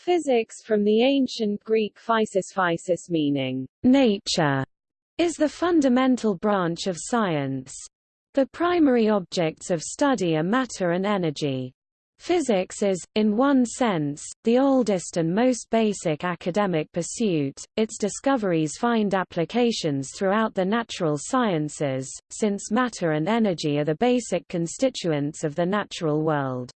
Physics from the ancient Greek physis physis meaning nature is the fundamental branch of science. The primary objects of study are matter and energy. Physics is, in one sense, the oldest and most basic academic pursuit. Its discoveries find applications throughout the natural sciences, since matter and energy are the basic constituents of the natural world.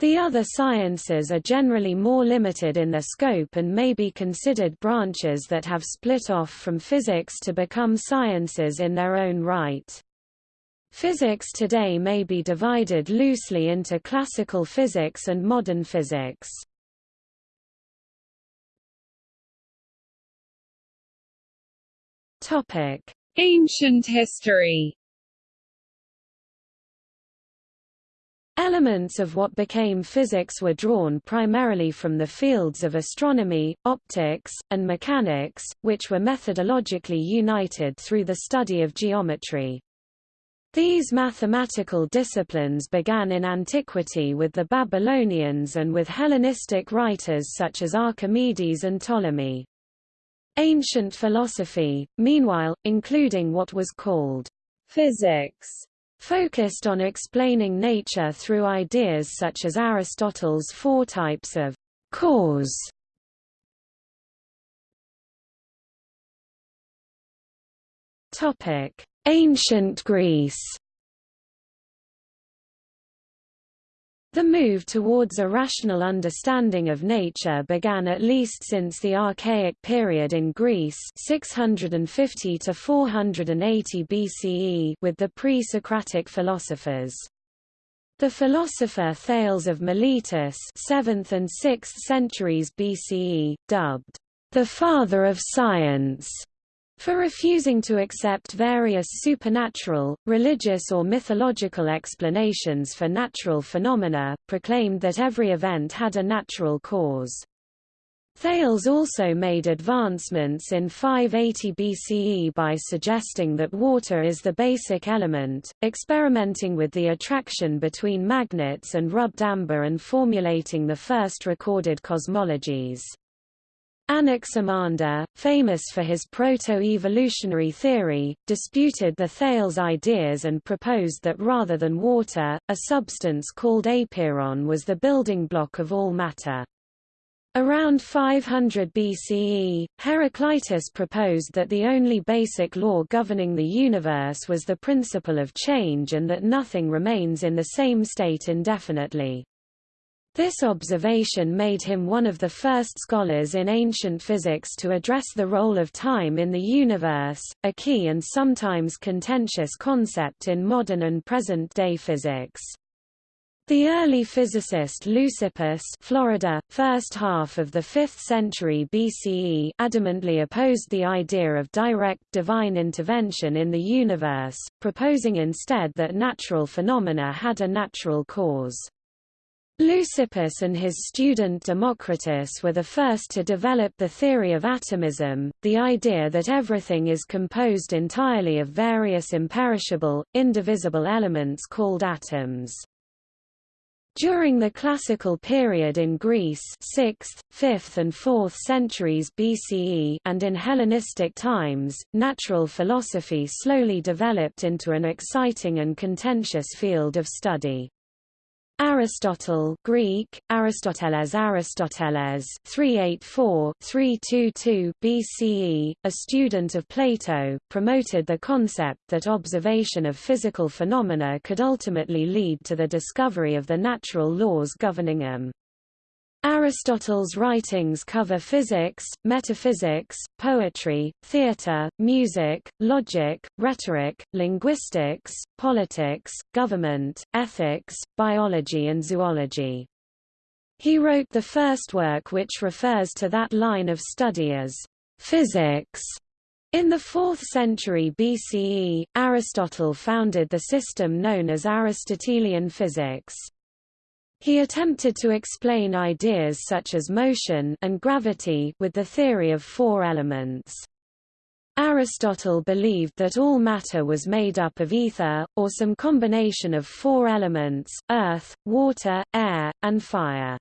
The other sciences are generally more limited in their scope and may be considered branches that have split off from physics to become sciences in their own right. Physics today may be divided loosely into classical physics and modern physics. Ancient history Elements of what became physics were drawn primarily from the fields of astronomy, optics, and mechanics, which were methodologically united through the study of geometry. These mathematical disciplines began in antiquity with the Babylonians and with Hellenistic writers such as Archimedes and Ptolemy. Ancient philosophy, meanwhile, including what was called physics, focused on explaining nature through ideas such as Aristotle's four types of cause. Topic: Ancient Greece The move towards a rational understanding of nature began at least since the Archaic period in Greece 650 to 480 BCE with the pre-Socratic philosophers. The philosopher Thales of Miletus 7th and 6th centuries BCE, dubbed the father of science, for refusing to accept various supernatural, religious or mythological explanations for natural phenomena, proclaimed that every event had a natural cause. Thales also made advancements in 580 BCE by suggesting that water is the basic element, experimenting with the attraction between magnets and rubbed amber and formulating the first recorded cosmologies. Anaximander, famous for his proto-evolutionary theory, disputed the Thales ideas and proposed that rather than water, a substance called apeiron was the building block of all matter. Around 500 BCE, Heraclitus proposed that the only basic law governing the universe was the principle of change and that nothing remains in the same state indefinitely. This observation made him one of the first scholars in ancient physics to address the role of time in the universe, a key and sometimes contentious concept in modern and present-day physics. The early physicist Leucippus Florida, first half of the 5th century BCE adamantly opposed the idea of direct divine intervention in the universe, proposing instead that natural phenomena had a natural cause. Leucippus and his student Democritus were the first to develop the theory of atomism, the idea that everything is composed entirely of various imperishable, indivisible elements called atoms. During the classical period in Greece 6th, 5th and 4th centuries BCE and in Hellenistic times, natural philosophy slowly developed into an exciting and contentious field of study. Aristotle Greek, Aristoteles Aristoteles 384-322 BCE, a student of Plato, promoted the concept that observation of physical phenomena could ultimately lead to the discovery of the natural laws governing them. Aristotle's writings cover physics, metaphysics, poetry, theatre, music, logic, rhetoric, linguistics, politics, government, ethics, biology and zoology. He wrote the first work which refers to that line of study as physics. In the 4th century BCE, Aristotle founded the system known as Aristotelian physics. He attempted to explain ideas such as motion and gravity with the theory of four elements. Aristotle believed that all matter was made up of ether, or some combination of four elements, earth, water, air, and fire.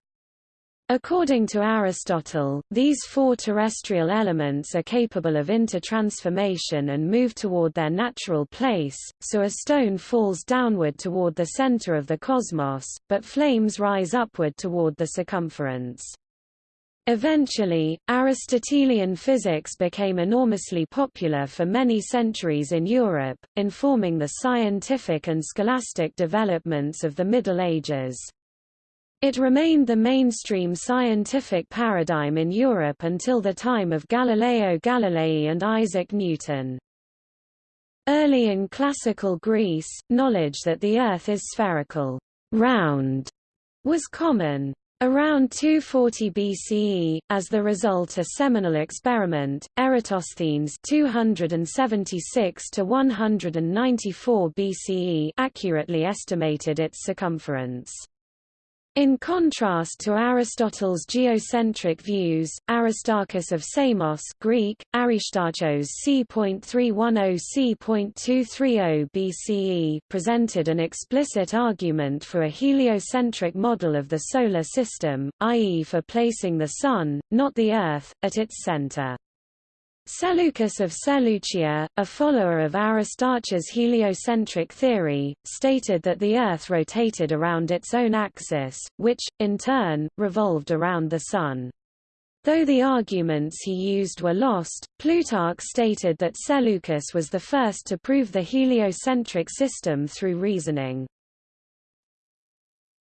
According to Aristotle, these four terrestrial elements are capable of intertransformation and move toward their natural place, so a stone falls downward toward the center of the cosmos, but flames rise upward toward the circumference. Eventually, Aristotelian physics became enormously popular for many centuries in Europe, informing the scientific and scholastic developments of the Middle Ages. It remained the mainstream scientific paradigm in Europe until the time of Galileo Galilei and Isaac Newton. Early in classical Greece, knowledge that the Earth is spherical round, was common. Around 240 BCE, as the result of a seminal experiment, Eratosthenes 276 to 194 BCE accurately estimated its circumference. In contrast to Aristotle's geocentric views, Aristarchus of Samos Greek, Aristarchos c.310 c.230 BCE presented an explicit argument for a heliocentric model of the Solar System, i.e. for placing the Sun, not the Earth, at its center. Seleucus of Seleucia, a follower of Aristarchus' heliocentric theory, stated that the Earth rotated around its own axis, which, in turn, revolved around the Sun. Though the arguments he used were lost, Plutarch stated that Seleucus was the first to prove the heliocentric system through reasoning.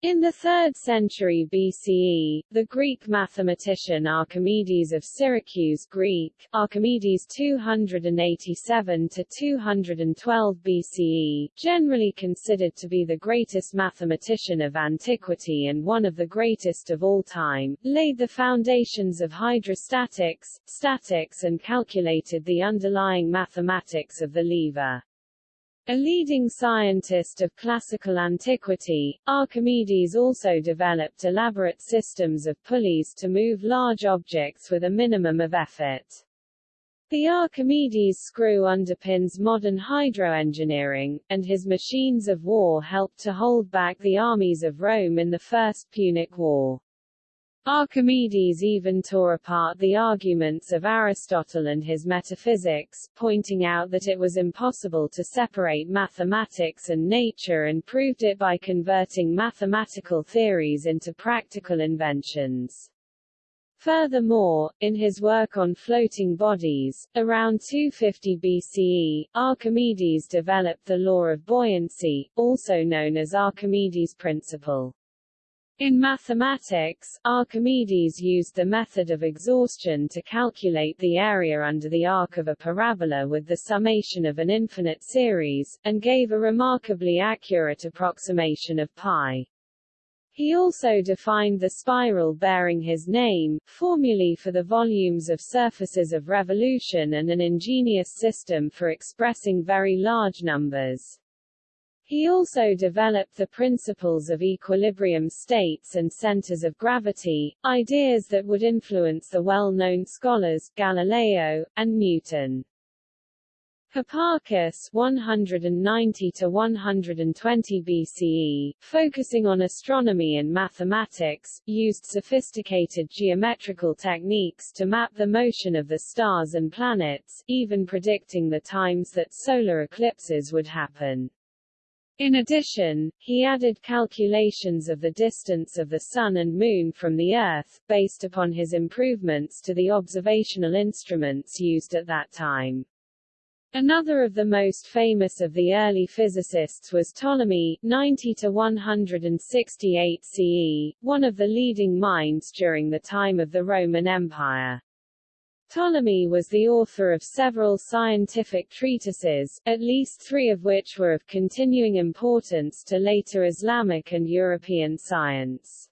In the 3rd century BCE, the Greek mathematician Archimedes of Syracuse Greek, Archimedes 287–212 BCE, generally considered to be the greatest mathematician of antiquity and one of the greatest of all time, laid the foundations of hydrostatics, statics and calculated the underlying mathematics of the lever. A leading scientist of classical antiquity, Archimedes also developed elaborate systems of pulleys to move large objects with a minimum of effort. The Archimedes screw underpins modern hydroengineering, and his machines of war helped to hold back the armies of Rome in the First Punic War. Archimedes even tore apart the arguments of Aristotle and his metaphysics, pointing out that it was impossible to separate mathematics and nature and proved it by converting mathematical theories into practical inventions. Furthermore, in his work on floating bodies, around 250 BCE, Archimedes developed the law of buoyancy, also known as Archimedes' principle. In mathematics, Archimedes used the method of exhaustion to calculate the area under the arc of a parabola with the summation of an infinite series, and gave a remarkably accurate approximation of pi. He also defined the spiral bearing his name, formulae for the volumes of surfaces of revolution and an ingenious system for expressing very large numbers. He also developed the principles of equilibrium states and centers of gravity, ideas that would influence the well-known scholars, Galileo, and Newton. Hipparchus 190 to 120 BCE, focusing on astronomy and mathematics, used sophisticated geometrical techniques to map the motion of the stars and planets, even predicting the times that solar eclipses would happen. In addition, he added calculations of the distance of the Sun and Moon from the Earth, based upon his improvements to the observational instruments used at that time. Another of the most famous of the early physicists was Ptolemy 90 to 168 CE, one of the leading minds during the time of the Roman Empire. Ptolemy was the author of several scientific treatises, at least three of which were of continuing importance to later Islamic and European science.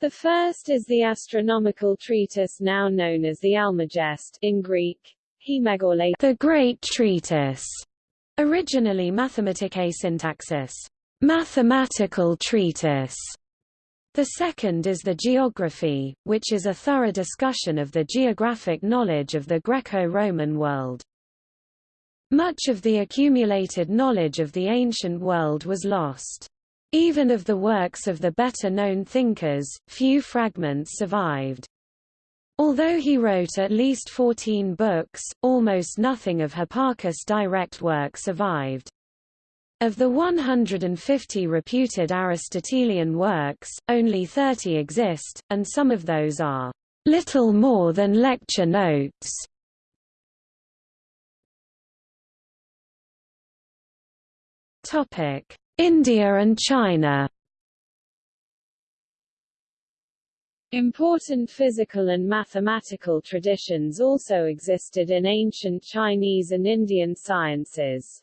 The first is the astronomical treatise now known as the Almagest in Greek, Hemegorle, the Great Treatise, originally Mathematicae Syntaxis, mathematical treatise, the second is the geography, which is a thorough discussion of the geographic knowledge of the Greco-Roman world. Much of the accumulated knowledge of the ancient world was lost. Even of the works of the better-known thinkers, few fragments survived. Although he wrote at least 14 books, almost nothing of Hipparchus' direct work survived. Of the 150 reputed Aristotelian works, only 30 exist, and some of those are little more than lecture notes. Topic: India and China Important physical and mathematical traditions also existed in ancient Chinese and Indian sciences.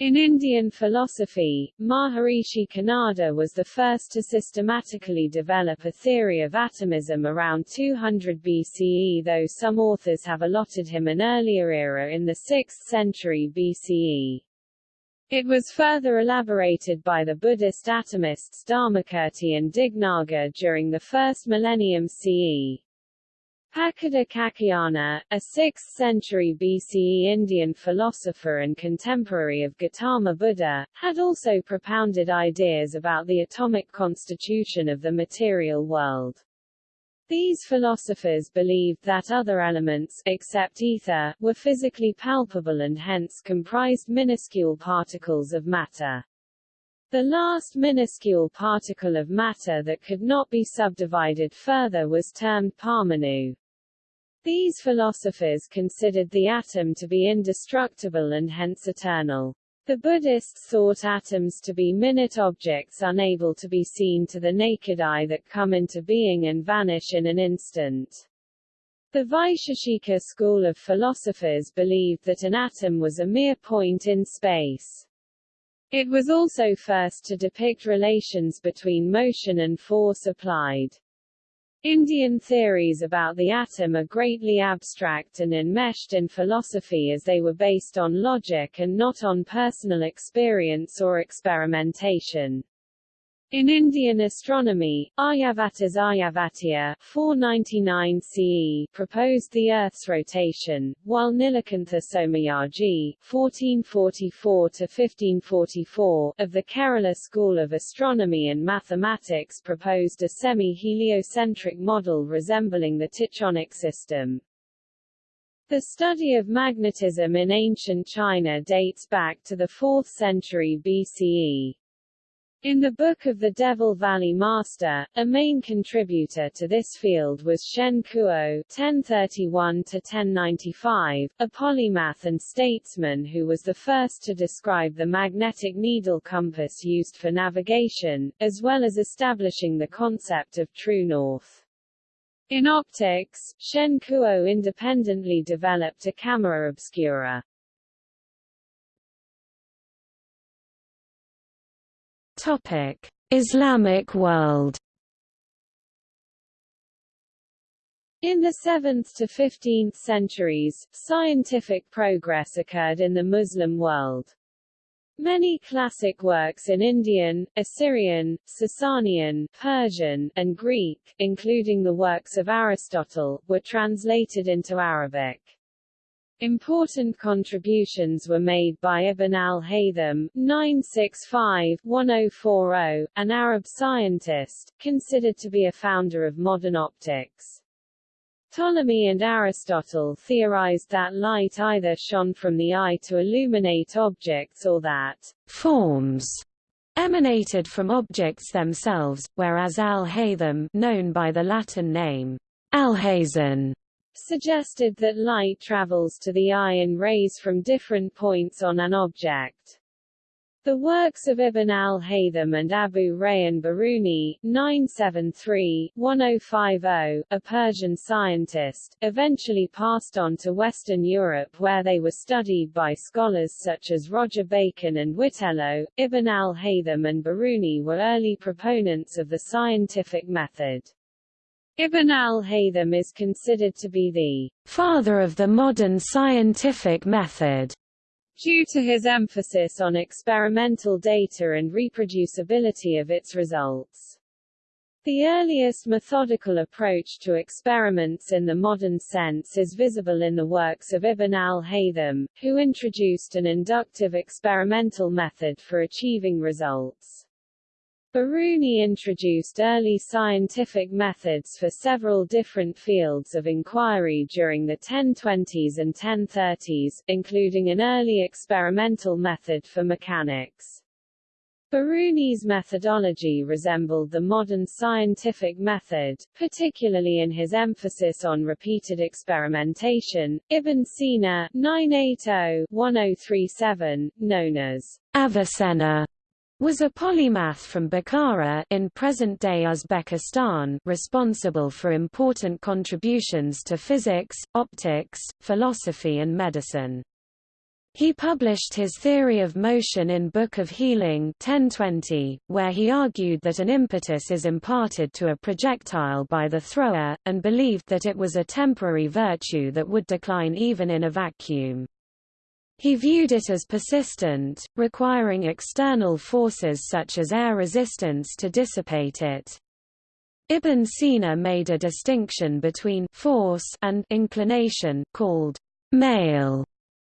In Indian philosophy, Maharishi Kanada was the first to systematically develop a theory of atomism around 200 BCE though some authors have allotted him an earlier era in the 6th century BCE. It was further elaborated by the Buddhist atomists Dharmakirti and Dignaga during the first millennium CE. Pakudha a 6th century BCE Indian philosopher and contemporary of Gautama Buddha, had also propounded ideas about the atomic constitution of the material world. These philosophers believed that other elements, except ether, were physically palpable and hence comprised minuscule particles of matter. The last minuscule particle of matter that could not be subdivided further was termed parmanu. These philosophers considered the atom to be indestructible and hence eternal. The Buddhists thought atoms to be minute objects unable to be seen to the naked eye that come into being and vanish in an instant. The Vaisheshika school of philosophers believed that an atom was a mere point in space. It was also first to depict relations between motion and force applied. Indian theories about the atom are greatly abstract and enmeshed in philosophy as they were based on logic and not on personal experience or experimentation. In Indian astronomy, Aryabhata's Aryabhatiya 499 CE proposed the Earth's rotation, while Nilakantha Somayaji 1444–1544 of the Kerala School of Astronomy and Mathematics proposed a semi-heliocentric model resembling the Tychonic system. The study of magnetism in ancient China dates back to the 4th century BCE. In the Book of the Devil Valley Master, a main contributor to this field was Shen Kuo (1031–1095), a polymath and statesman who was the first to describe the magnetic needle compass used for navigation, as well as establishing the concept of true north. In optics, Shen Kuo independently developed a camera obscura. Topic: Islamic world. In the 7th to 15th centuries, scientific progress occurred in the Muslim world. Many classic works in Indian, Assyrian, Sasanian, Persian, and Greek, including the works of Aristotle, were translated into Arabic. Important contributions were made by Ibn al-Haytham (965–1040), an Arab scientist, considered to be a founder of modern optics. Ptolemy and Aristotle theorized that light either shone from the eye to illuminate objects or that forms emanated from objects themselves, whereas al-Haytham known by the Latin name Alhazen suggested that light travels to the eye in rays from different points on an object. The works of Ibn al-Haytham and Abu Rayhan Biruni 973-1050, a Persian scientist, eventually passed on to Western Europe where they were studied by scholars such as Roger Bacon and Witello. Ibn al-Haytham and Biruni were early proponents of the scientific method. Ibn al-Haytham is considered to be the father of the modern scientific method due to his emphasis on experimental data and reproducibility of its results. The earliest methodical approach to experiments in the modern sense is visible in the works of Ibn al-Haytham, who introduced an inductive experimental method for achieving results. Biruni introduced early scientific methods for several different fields of inquiry during the 1020s and 1030s, including an early experimental method for mechanics. Biruni's methodology resembled the modern scientific method, particularly in his emphasis on repeated experimentation. Ibn Sina 980-1037, known as Avicenna was a polymath from Bukhara in present-day Uzbekistan responsible for important contributions to physics, optics, philosophy and medicine. He published his theory of motion in Book of Healing 1020, where he argued that an impetus is imparted to a projectile by the thrower, and believed that it was a temporary virtue that would decline even in a vacuum. He viewed it as persistent, requiring external forces such as air resistance to dissipate it. Ibn Sina made a distinction between force and inclination called mail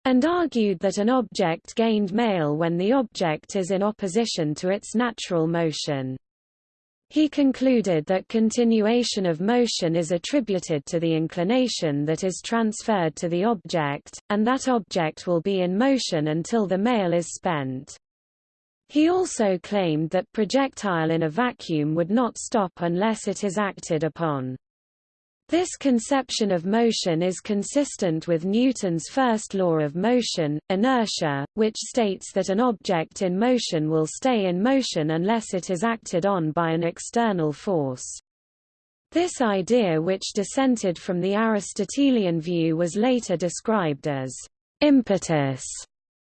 and argued that an object gained mail when the object is in opposition to its natural motion. He concluded that continuation of motion is attributed to the inclination that is transferred to the object, and that object will be in motion until the mail is spent. He also claimed that projectile in a vacuum would not stop unless it is acted upon. This conception of motion is consistent with Newton's first law of motion, inertia, which states that an object in motion will stay in motion unless it is acted on by an external force. This idea which dissented from the Aristotelian view was later described as impetus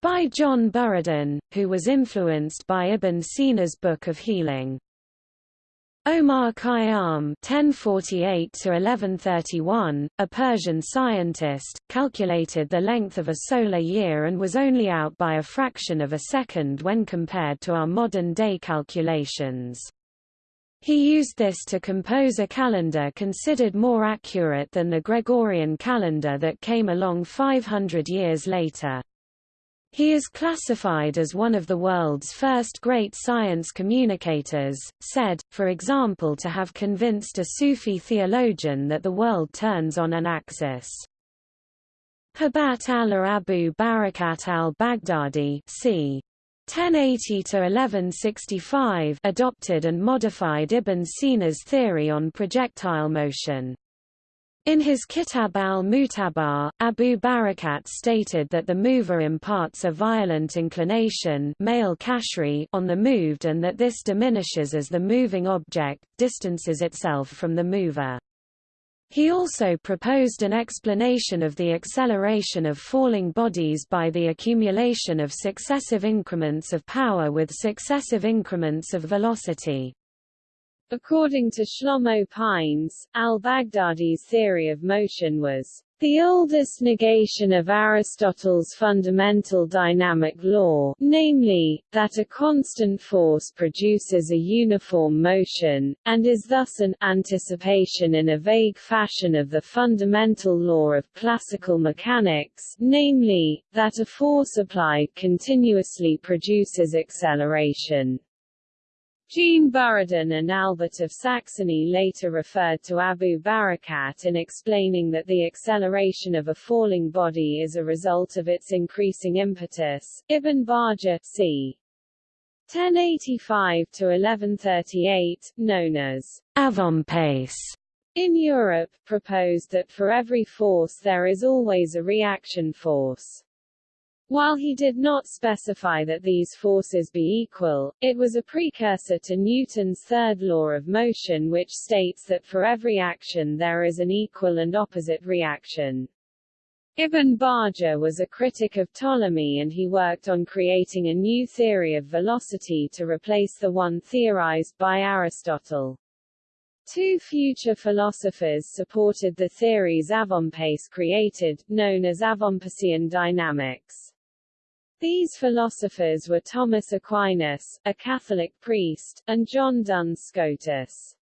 by John Buridan, who was influenced by Ibn Sina's Book of Healing. Omar Khayyam (1048–1131), a Persian scientist, calculated the length of a solar year and was only out by a fraction of a second when compared to our modern-day calculations. He used this to compose a calendar considered more accurate than the Gregorian calendar that came along 500 years later. He is classified as one of the world's first great science communicators, said, for example to have convinced a Sufi theologian that the world turns on an axis. Hibat Allah Abu Barakat al-Baghdadi c. 1080–1165 adopted and modified Ibn Sina's theory on projectile motion. In his Kitab al-Mutabar, Abu Barakat stated that the mover imparts a violent inclination mail on the moved and that this diminishes as the moving object distances itself from the mover. He also proposed an explanation of the acceleration of falling bodies by the accumulation of successive increments of power with successive increments of velocity. According to Shlomo Pines, al-Baghdadi's theory of motion was the oldest negation of Aristotle's fundamental dynamic law, namely, that a constant force produces a uniform motion, and is thus an anticipation in a vague fashion of the fundamental law of classical mechanics, namely, that a force applied continuously produces acceleration. Jean Buridan and Albert of Saxony later referred to Abu Barakat in explaining that the acceleration of a falling body is a result of its increasing impetus. Ibn Bajjah c. 1085–1138, known as Avempace in Europe, proposed that for every force there is always a reaction force. While he did not specify that these forces be equal, it was a precursor to Newton's third law of motion which states that for every action there is an equal and opposite reaction. Ibn Bajjah was a critic of Ptolemy and he worked on creating a new theory of velocity to replace the one theorized by Aristotle. Two future philosophers supported the theories Avempace created, known as Avempacean dynamics. These philosophers were Thomas Aquinas, a Catholic priest, and John Duns Scotus.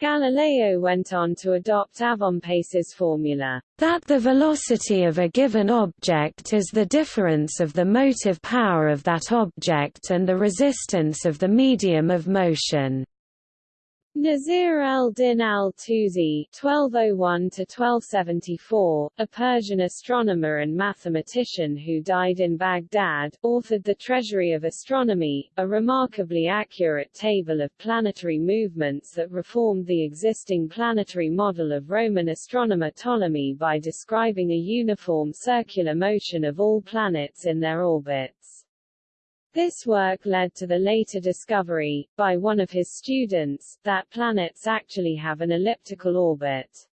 Galileo went on to adopt Avempace's formula, that the velocity of a given object is the difference of the motive power of that object and the resistance of the medium of motion. Nasir al-Din al-Tusi (1201–1274), a Persian astronomer and mathematician who died in Baghdad, authored the Treasury of Astronomy, a remarkably accurate table of planetary movements that reformed the existing planetary model of Roman astronomer Ptolemy by describing a uniform circular motion of all planets in their orbits. This work led to the later discovery, by one of his students, that planets actually have an elliptical orbit.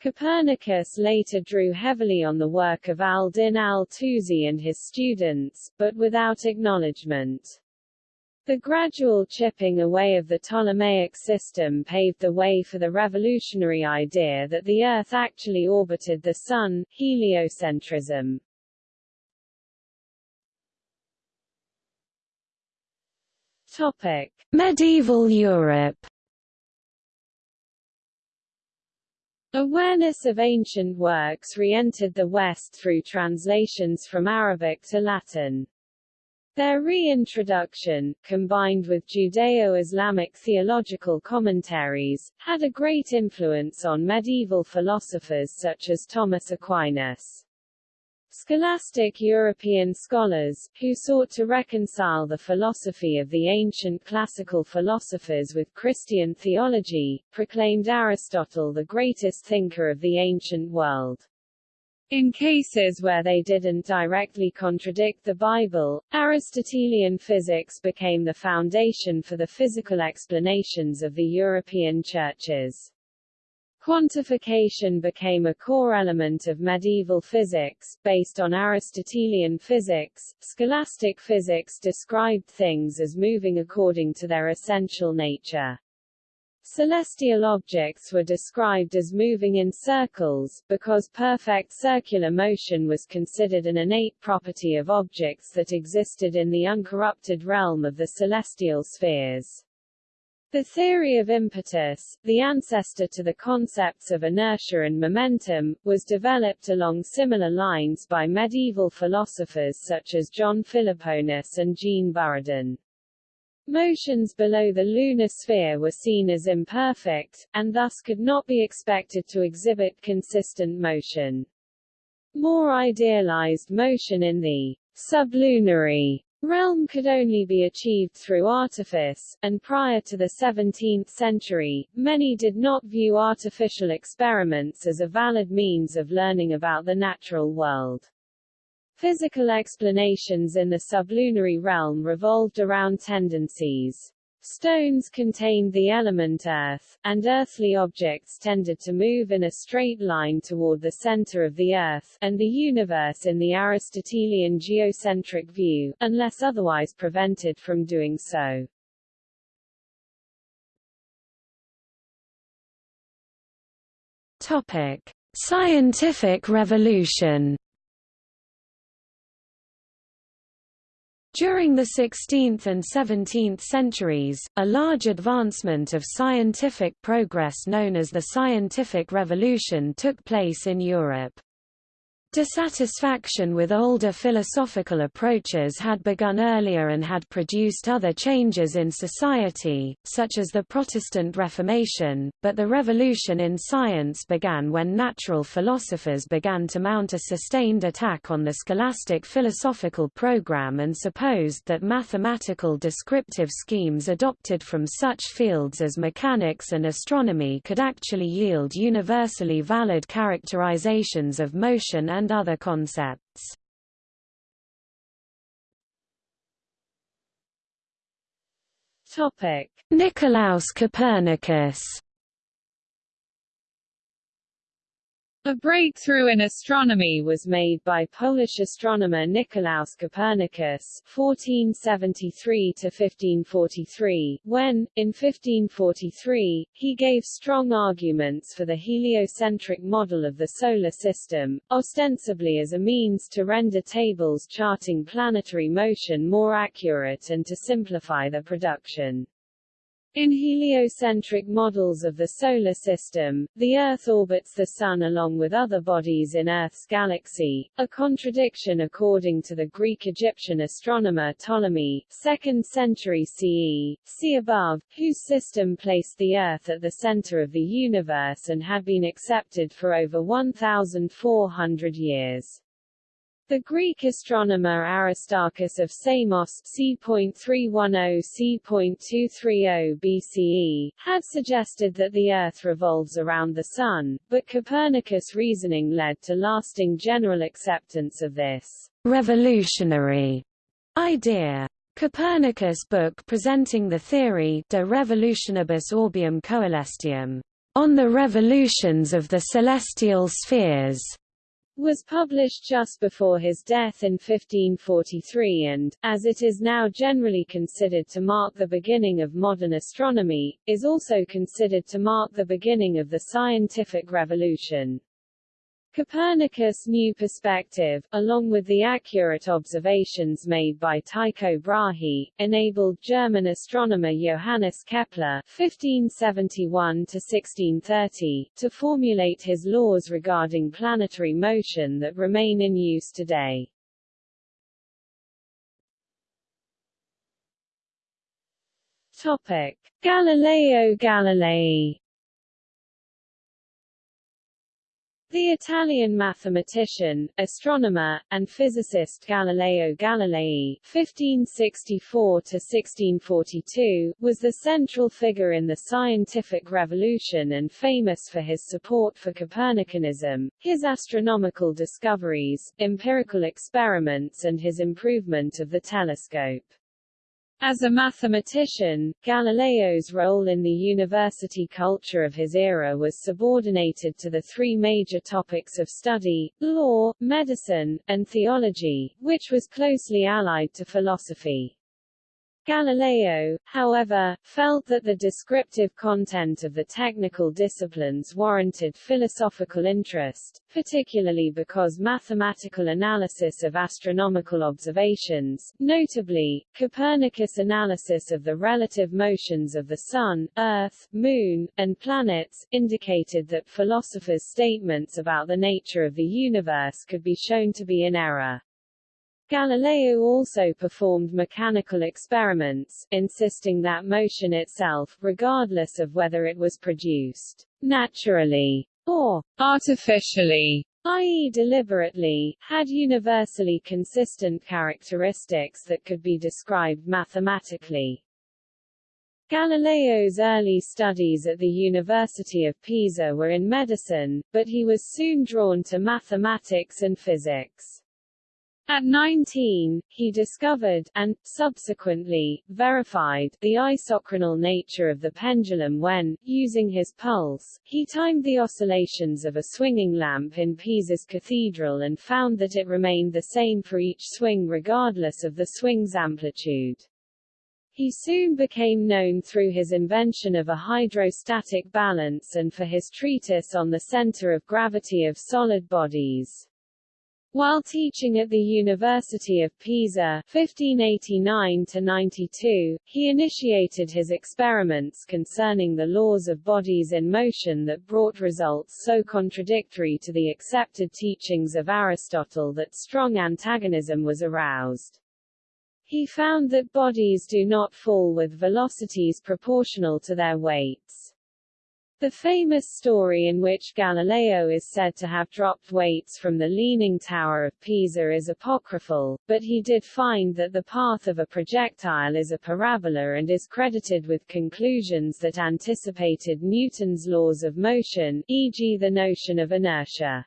Copernicus later drew heavily on the work of al-Din al-Tusi and his students, but without acknowledgement. The gradual chipping away of the Ptolemaic system paved the way for the revolutionary idea that the Earth actually orbited the Sun, heliocentrism. Topic: Medieval Europe. Awareness of ancient works re-entered the West through translations from Arabic to Latin. Their reintroduction, combined with Judeo-Islamic theological commentaries, had a great influence on medieval philosophers such as Thomas Aquinas. Scholastic European scholars, who sought to reconcile the philosophy of the ancient classical philosophers with Christian theology, proclaimed Aristotle the greatest thinker of the ancient world. In cases where they didn't directly contradict the Bible, Aristotelian physics became the foundation for the physical explanations of the European churches. Quantification became a core element of medieval physics, based on Aristotelian physics. Scholastic physics described things as moving according to their essential nature. Celestial objects were described as moving in circles, because perfect circular motion was considered an innate property of objects that existed in the uncorrupted realm of the celestial spheres. The theory of impetus, the ancestor to the concepts of inertia and momentum, was developed along similar lines by medieval philosophers such as John Philoponus and Jean Buridan. Motions below the lunar sphere were seen as imperfect, and thus could not be expected to exhibit consistent motion. More idealized motion in the sublunary realm could only be achieved through artifice, and prior to the 17th century, many did not view artificial experiments as a valid means of learning about the natural world. Physical explanations in the sublunary realm revolved around tendencies. Stones contained the element Earth, and earthly objects tended to move in a straight line toward the center of the Earth, and the universe in the Aristotelian geocentric view, unless otherwise prevented from doing so. Topic. Scientific revolution During the 16th and 17th centuries, a large advancement of scientific progress known as the Scientific Revolution took place in Europe. Dissatisfaction with older philosophical approaches had begun earlier and had produced other changes in society, such as the Protestant Reformation, but the revolution in science began when natural philosophers began to mount a sustained attack on the scholastic philosophical program and supposed that mathematical descriptive schemes adopted from such fields as mechanics and astronomy could actually yield universally valid characterizations of motion and and other concepts. Topic: Nicolaus Copernicus A breakthrough in astronomy was made by Polish astronomer Nicolaus Copernicus (1473–1543), when, in 1543, he gave strong arguments for the heliocentric model of the solar system, ostensibly as a means to render tables charting planetary motion more accurate and to simplify their production. In heliocentric models of the Solar System, the Earth orbits the Sun along with other bodies in Earth's galaxy, a contradiction according to the Greek-Egyptian astronomer Ptolemy, 2nd century CE, see above, whose system placed the Earth at the center of the universe and had been accepted for over 1,400 years. The Greek astronomer Aristarchus of Samos c.310 c.230 BCE, had suggested that the Earth revolves around the Sun, but Copernicus' reasoning led to lasting general acceptance of this revolutionary idea. Copernicus' book presenting the theory De Revolutionibus Orbium Coelestium, on the revolutions of the celestial spheres, was published just before his death in 1543 and, as it is now generally considered to mark the beginning of modern astronomy, is also considered to mark the beginning of the scientific revolution. Copernicus' new perspective, along with the accurate observations made by Tycho Brahe, enabled German astronomer Johannes Kepler (1571–1630) to formulate his laws regarding planetary motion that remain in use today. Topic: Galileo Galilei The Italian mathematician, astronomer, and physicist Galileo Galilei (1564–1642) was the central figure in the scientific revolution and famous for his support for Copernicanism, his astronomical discoveries, empirical experiments and his improvement of the telescope. As a mathematician, Galileo's role in the university culture of his era was subordinated to the three major topics of study, law, medicine, and theology, which was closely allied to philosophy. Galileo, however, felt that the descriptive content of the technical disciplines warranted philosophical interest, particularly because mathematical analysis of astronomical observations, notably, Copernicus' analysis of the relative motions of the Sun, Earth, Moon, and planets, indicated that philosophers' statements about the nature of the universe could be shown to be in error. Galileo also performed mechanical experiments, insisting that motion itself, regardless of whether it was produced naturally or artificially, i.e. deliberately, had universally consistent characteristics that could be described mathematically. Galileo's early studies at the University of Pisa were in medicine, but he was soon drawn to mathematics and physics. At 19, he discovered, and, subsequently, verified, the isochronal nature of the pendulum when, using his pulse, he timed the oscillations of a swinging lamp in Pisa's cathedral and found that it remained the same for each swing regardless of the swing's amplitude. He soon became known through his invention of a hydrostatic balance and for his treatise on the center of gravity of solid bodies. While teaching at the University of Pisa (1589–92), he initiated his experiments concerning the laws of bodies in motion that brought results so contradictory to the accepted teachings of Aristotle that strong antagonism was aroused. He found that bodies do not fall with velocities proportional to their weights. The famous story in which Galileo is said to have dropped weights from the Leaning Tower of Pisa is apocryphal, but he did find that the path of a projectile is a parabola and is credited with conclusions that anticipated Newton's laws of motion, e.g. the notion of inertia.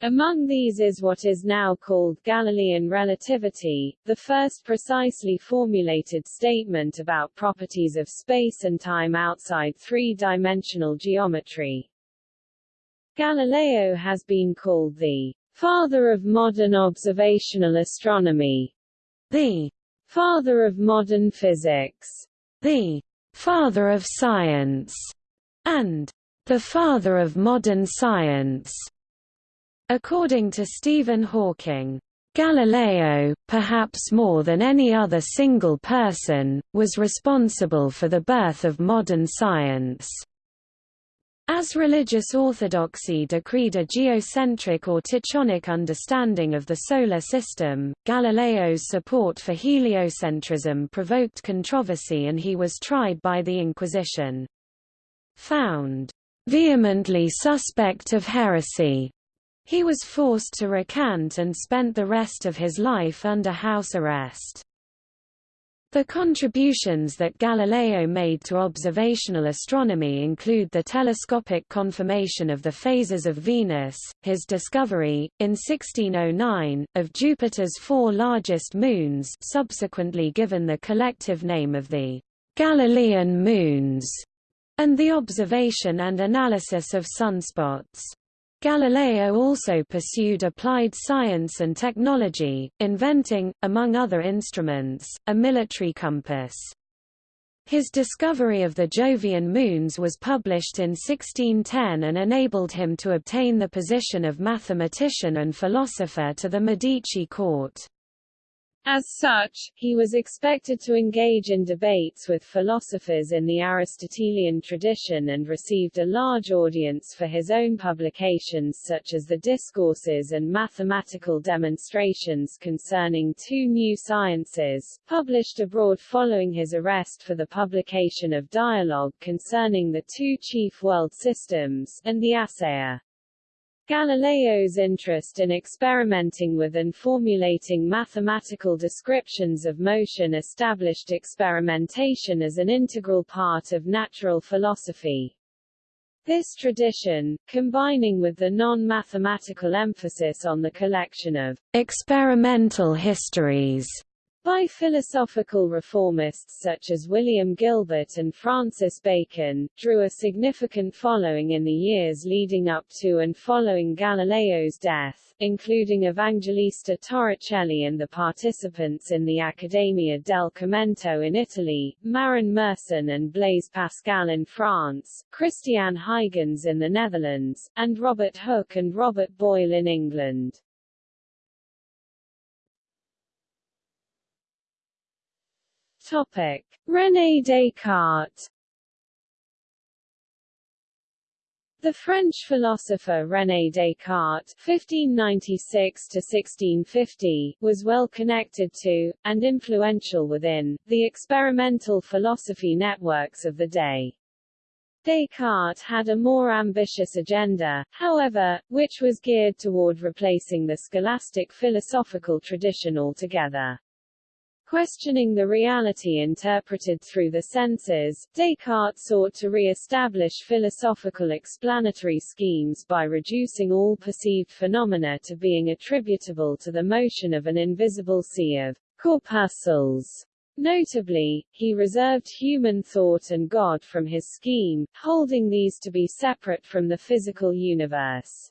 Among these is what is now called Galilean relativity, the first precisely formulated statement about properties of space and time outside three-dimensional geometry. Galileo has been called the father of modern observational astronomy, the father of modern physics, the father of science, and the father of modern science. According to Stephen Hawking, Galileo, perhaps more than any other single person, was responsible for the birth of modern science. As religious orthodoxy decreed a geocentric or tychonic understanding of the Solar System, Galileo's support for heliocentrism provoked controversy and he was tried by the Inquisition. Found vehemently suspect of heresy he was forced to recant and spent the rest of his life under house arrest. The contributions that Galileo made to observational astronomy include the telescopic confirmation of the phases of Venus, his discovery, in 1609, of Jupiter's four largest moons subsequently given the collective name of the Galilean moons, and the observation and analysis of sunspots. Galileo also pursued applied science and technology, inventing, among other instruments, a military compass. His discovery of the Jovian moons was published in 1610 and enabled him to obtain the position of mathematician and philosopher to the Medici court. As such, he was expected to engage in debates with philosophers in the Aristotelian tradition and received a large audience for his own publications such as the Discourses and Mathematical Demonstrations concerning two new sciences, published abroad following his arrest for the publication of Dialogue concerning the two chief world systems, and the Assayer. Galileo's interest in experimenting with and formulating mathematical descriptions of motion established experimentation as an integral part of natural philosophy. This tradition, combining with the non-mathematical emphasis on the collection of experimental histories by philosophical reformists such as William Gilbert and Francis Bacon, drew a significant following in the years leading up to and following Galileo's death, including Evangelista Torricelli and the participants in the Accademia del Commento in Italy, Marin Mersenne and Blaise Pascal in France, Christiaan Huygens in the Netherlands, and Robert Hooke and Robert Boyle in England. Topic: René Descartes. The French philosopher René Descartes (1596–1650) was well connected to, and influential within, the experimental philosophy networks of the day. Descartes had a more ambitious agenda, however, which was geared toward replacing the scholastic philosophical tradition altogether. Questioning the reality interpreted through the senses, Descartes sought to re-establish philosophical explanatory schemes by reducing all perceived phenomena to being attributable to the motion of an invisible sea of corpuscles. Notably, he reserved human thought and God from his scheme, holding these to be separate from the physical universe.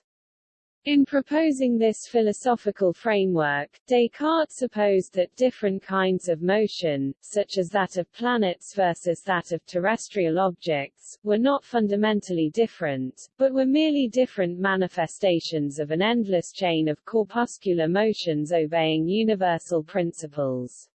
In proposing this philosophical framework, Descartes supposed that different kinds of motion, such as that of planets versus that of terrestrial objects, were not fundamentally different, but were merely different manifestations of an endless chain of corpuscular motions obeying universal principles.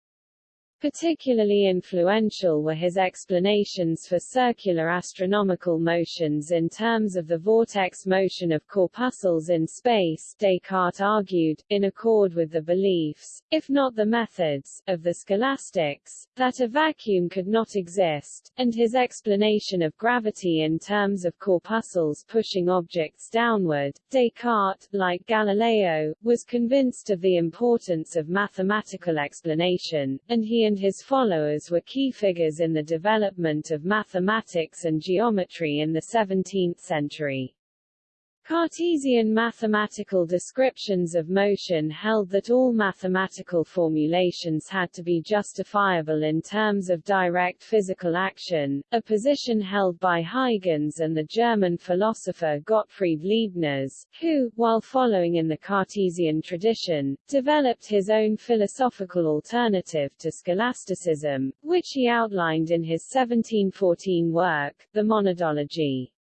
Particularly influential were his explanations for circular astronomical motions in terms of the vortex motion of corpuscles in space Descartes argued, in accord with the beliefs, if not the methods, of the scholastics, that a vacuum could not exist, and his explanation of gravity in terms of corpuscles pushing objects downward. Descartes, like Galileo, was convinced of the importance of mathematical explanation, and he and his followers were key figures in the development of mathematics and geometry in the 17th century. Cartesian mathematical descriptions of motion held that all mathematical formulations had to be justifiable in terms of direct physical action, a position held by Huygens and the German philosopher Gottfried Leibniz, who, while following in the Cartesian tradition, developed his own philosophical alternative to scholasticism, which he outlined in his 1714 work, The Monadology.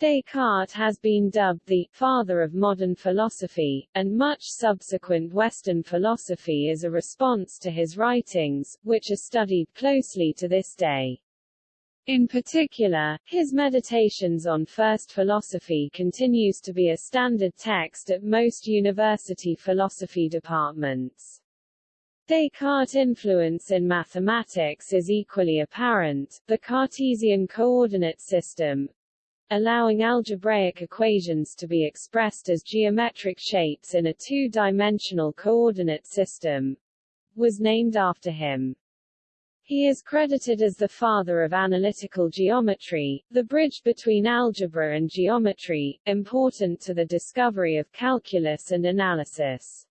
Descartes has been dubbed the father of modern philosophy, and much subsequent Western philosophy is a response to his writings, which are studied closely to this day. In particular, his Meditations on First Philosophy continues to be a standard text at most university philosophy departments. Descartes' influence in mathematics is equally apparent. The Cartesian coordinate system, allowing algebraic equations to be expressed as geometric shapes in a two-dimensional coordinate system, was named after him. He is credited as the father of analytical geometry, the bridge between algebra and geometry, important to the discovery of calculus and analysis.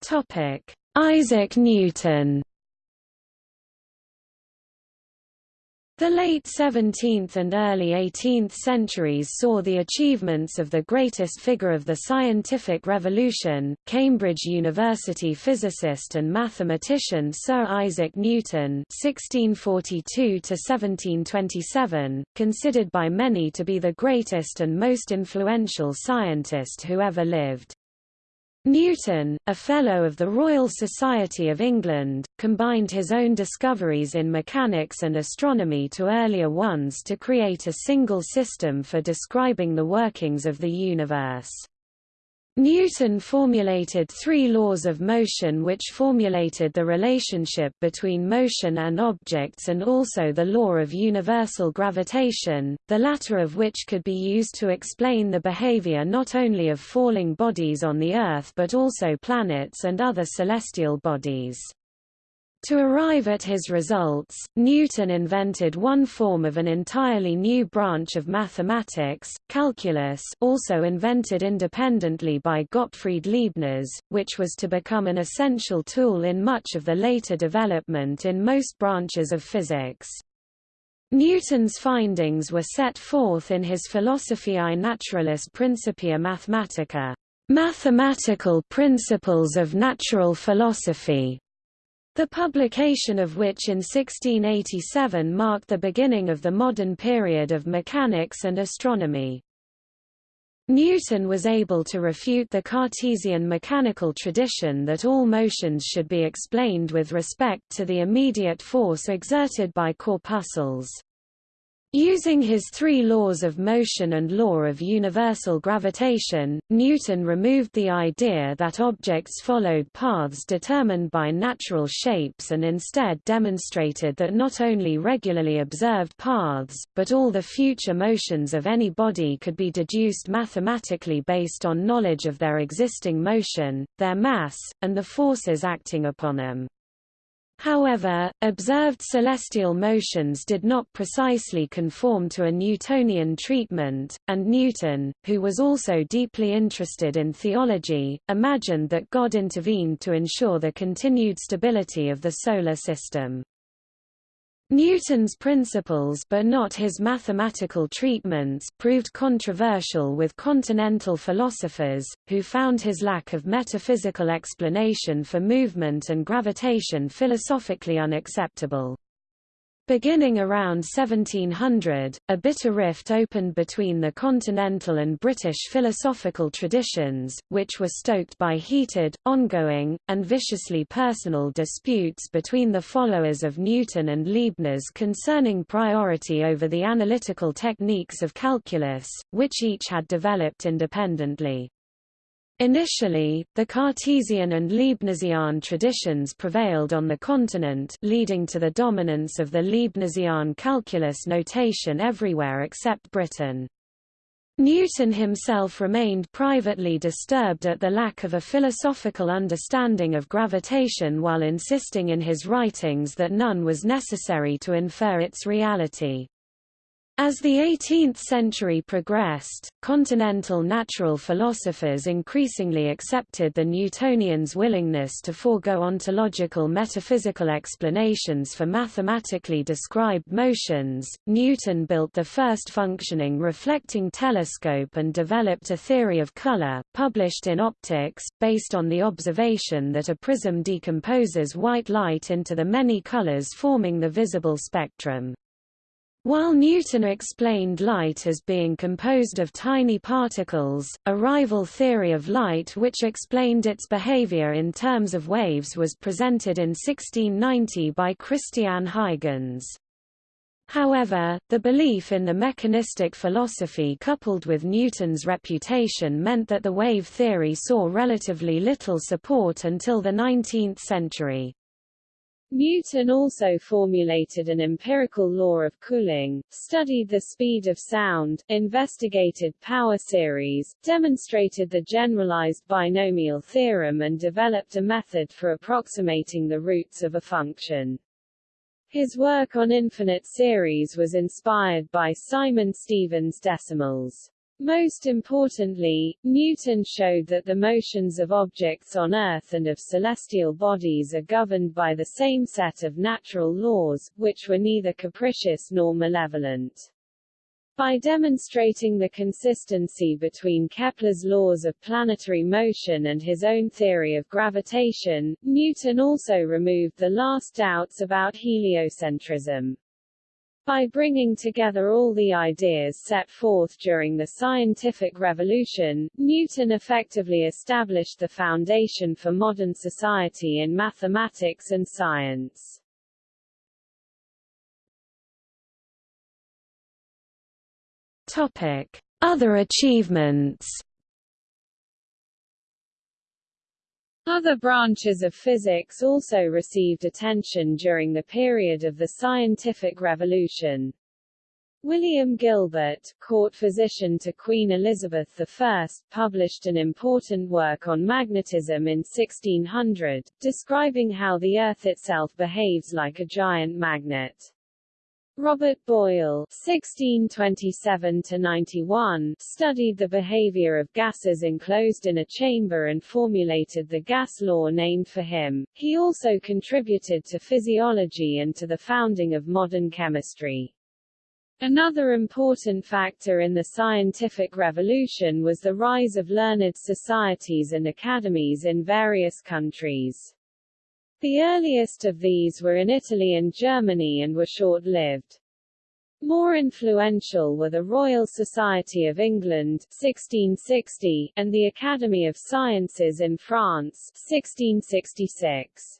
Topic: Isaac Newton The late 17th and early 18th centuries saw the achievements of the greatest figure of the scientific revolution, Cambridge University physicist and mathematician Sir Isaac Newton (1642–1727), considered by many to be the greatest and most influential scientist who ever lived. Newton, a Fellow of the Royal Society of England, combined his own discoveries in mechanics and astronomy to earlier ones to create a single system for describing the workings of the universe. Newton formulated three laws of motion which formulated the relationship between motion and objects and also the law of universal gravitation, the latter of which could be used to explain the behavior not only of falling bodies on the Earth but also planets and other celestial bodies. To arrive at his results, Newton invented one form of an entirely new branch of mathematics, calculus also invented independently by Gottfried Leibniz, which was to become an essential tool in much of the later development in most branches of physics. Newton's findings were set forth in his Philosophiae Naturalis Principia Mathematica, Mathematical Principles of Natural Philosophy, the publication of which in 1687 marked the beginning of the modern period of mechanics and astronomy. Newton was able to refute the Cartesian mechanical tradition that all motions should be explained with respect to the immediate force exerted by corpuscles. Using his three laws of motion and law of universal gravitation, Newton removed the idea that objects followed paths determined by natural shapes and instead demonstrated that not only regularly observed paths, but all the future motions of any body could be deduced mathematically based on knowledge of their existing motion, their mass, and the forces acting upon them. However, observed celestial motions did not precisely conform to a Newtonian treatment, and Newton, who was also deeply interested in theology, imagined that God intervened to ensure the continued stability of the Solar System. Newton's principles but not his mathematical treatments proved controversial with continental philosophers, who found his lack of metaphysical explanation for movement and gravitation philosophically unacceptable. Beginning around 1700, a bitter rift opened between the continental and British philosophical traditions, which were stoked by heated, ongoing, and viciously personal disputes between the followers of Newton and Leibniz concerning priority over the analytical techniques of calculus, which each had developed independently. Initially, the Cartesian and Leibnizian traditions prevailed on the continent leading to the dominance of the Leibnizian calculus notation everywhere except Britain. Newton himself remained privately disturbed at the lack of a philosophical understanding of gravitation while insisting in his writings that none was necessary to infer its reality. As the 18th century progressed, continental natural philosophers increasingly accepted the Newtonians' willingness to forego ontological metaphysical explanations for mathematically described motions. Newton built the first functioning reflecting telescope and developed a theory of color, published in Opticks, based on the observation that a prism decomposes white light into the many colors forming the visible spectrum. While Newton explained light as being composed of tiny particles, a rival theory of light which explained its behavior in terms of waves was presented in 1690 by Christiaan Huygens. However, the belief in the mechanistic philosophy coupled with Newton's reputation meant that the wave theory saw relatively little support until the 19th century. Newton also formulated an empirical law of cooling, studied the speed of sound, investigated power series, demonstrated the generalized binomial theorem and developed a method for approximating the roots of a function. His work on infinite series was inspired by Simon Stevin's decimals. Most importantly, Newton showed that the motions of objects on Earth and of celestial bodies are governed by the same set of natural laws, which were neither capricious nor malevolent. By demonstrating the consistency between Kepler's laws of planetary motion and his own theory of gravitation, Newton also removed the last doubts about heliocentrism. By bringing together all the ideas set forth during the scientific revolution, Newton effectively established the foundation for modern society in mathematics and science. Topic: Other achievements Other branches of physics also received attention during the period of the scientific revolution. William Gilbert, court physician to Queen Elizabeth I, published an important work on magnetism in 1600, describing how the Earth itself behaves like a giant magnet. Robert Boyle (1627–91) studied the behavior of gases enclosed in a chamber and formulated the gas law named for him. He also contributed to physiology and to the founding of modern chemistry. Another important factor in the scientific revolution was the rise of learned societies and academies in various countries. The earliest of these were in Italy and Germany and were short-lived. More influential were the Royal Society of England 1660, and the Academy of Sciences in France 1666.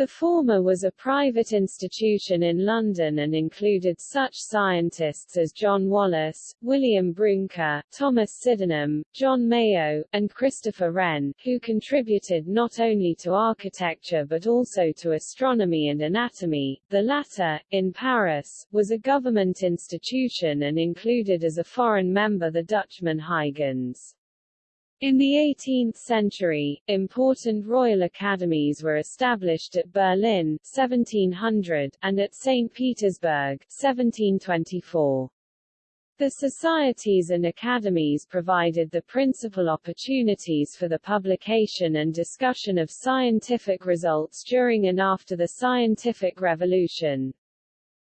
The former was a private institution in London and included such scientists as John Wallis, William Brouncker, Thomas Sydenham, John Mayow, and Christopher Wren, who contributed not only to architecture but also to astronomy and anatomy. The latter, in Paris, was a government institution and included as a foreign member the Dutchman Huygens. In the 18th century, important royal academies were established at Berlin 1700 and at St. Petersburg 1724. The societies and academies provided the principal opportunities for the publication and discussion of scientific results during and after the scientific revolution.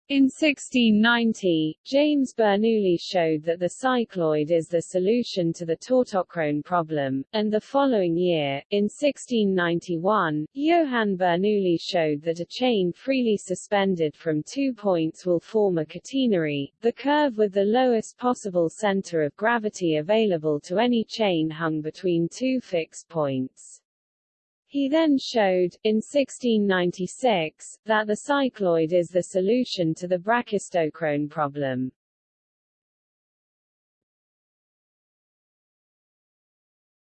In 1690, James Bernoulli showed that the cycloid is the solution to the tautochrone problem, and the following year, in 1691, Johann Bernoulli showed that a chain freely suspended from two points will form a catenary, the curve with the lowest possible center of gravity available to any chain hung between two fixed points. He then showed, in 1696, that the cycloid is the solution to the brachistochrone problem.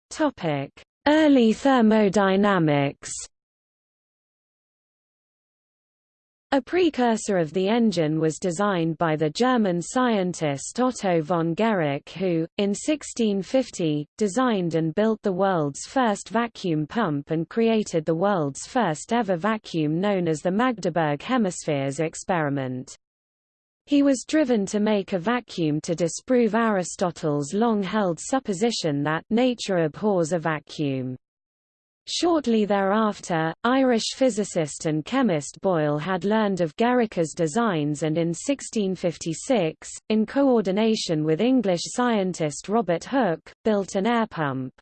Topic: Early thermodynamics. A precursor of the engine was designed by the German scientist Otto von Guericke who, in 1650, designed and built the world's first vacuum pump and created the world's first ever vacuum known as the Magdeburg Hemispheres experiment. He was driven to make a vacuum to disprove Aristotle's long-held supposition that nature abhors a vacuum. Shortly thereafter, Irish physicist and chemist Boyle had learned of Guericke's designs and in 1656, in coordination with English scientist Robert Hooke, built an air pump.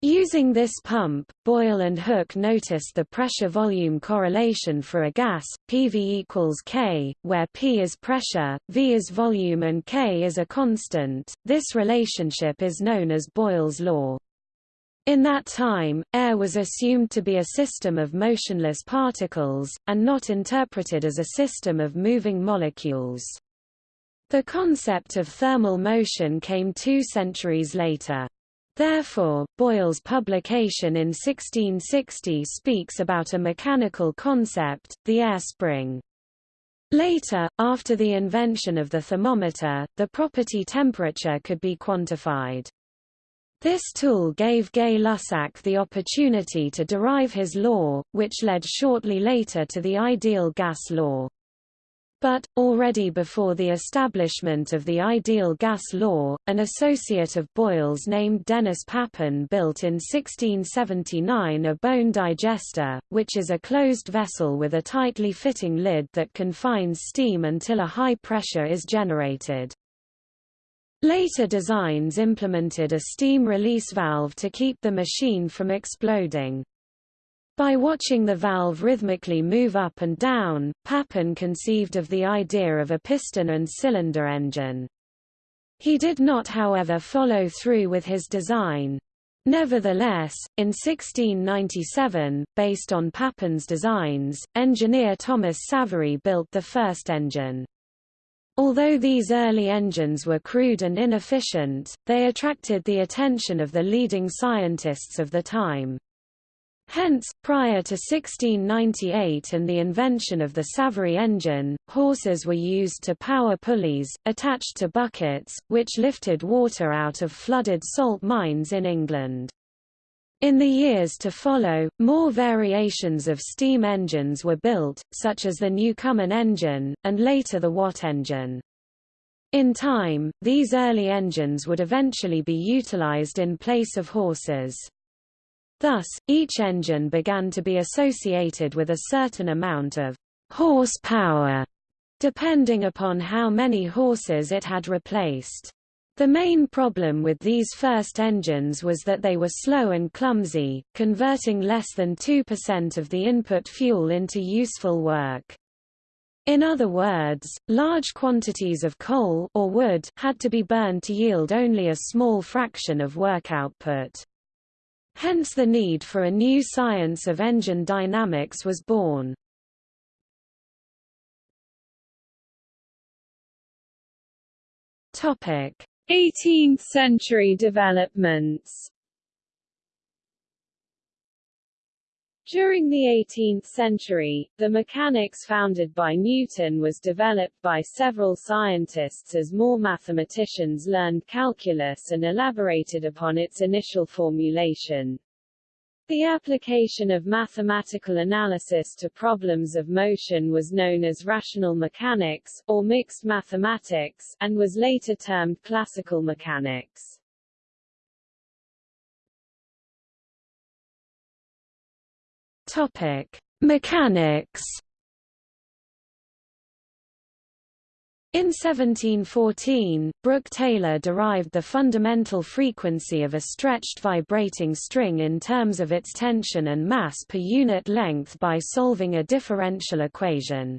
Using this pump, Boyle and Hooke noticed the pressure-volume correlation for a gas, PV equals K, where P is pressure, V is volume and K is a constant. This relationship is known as Boyle's law. In that time, air was assumed to be a system of motionless particles, and not interpreted as a system of moving molecules. The concept of thermal motion came two centuries later. Therefore, Boyle's publication in 1660 speaks about a mechanical concept, the air spring. Later, after the invention of the thermometer, the property temperature could be quantified. This tool gave Gay-Lussac the opportunity to derive his law, which led shortly later to the ideal gas law. But, already before the establishment of the ideal gas law, an associate of Boyle's named Denis Papin built in 1679 a bone digester, which is a closed vessel with a tightly fitting lid that confines steam until a high pressure is generated. Later designs implemented a steam release valve to keep the machine from exploding. By watching the valve rhythmically move up and down, Papin conceived of the idea of a piston and cylinder engine. He did not however follow through with his design. Nevertheless, in 1697, based on Papin's designs, engineer Thomas Savery built the first engine. Although these early engines were crude and inefficient, they attracted the attention of the leading scientists of the time. Hence, prior to 1698 and the invention of the Savery engine, horses were used to power pulleys, attached to buckets, which lifted water out of flooded salt mines in England. In the years to follow, more variations of steam engines were built, such as the Newcomen engine, and later the Watt engine. In time, these early engines would eventually be utilized in place of horses. Thus, each engine began to be associated with a certain amount of horsepower, depending upon how many horses it had replaced. The main problem with these first engines was that they were slow and clumsy, converting less than 2% of the input fuel into useful work. In other words, large quantities of coal or wood had to be burned to yield only a small fraction of work output. Hence the need for a new science of engine dynamics was born. Topic: 18th century developments. During the 18th century, the mechanics founded by Newton was developed by several scientists as more mathematicians learned calculus and elaborated upon its initial formulation. The application of mathematical analysis to problems of motion was known as rational mechanics, or mixed mathematics, and was later termed classical mechanics. Topic: Mechanics. In 1714, Brooke Taylor derived the fundamental frequency of a stretched vibrating string in terms of its tension and mass per unit length by solving a differential equation.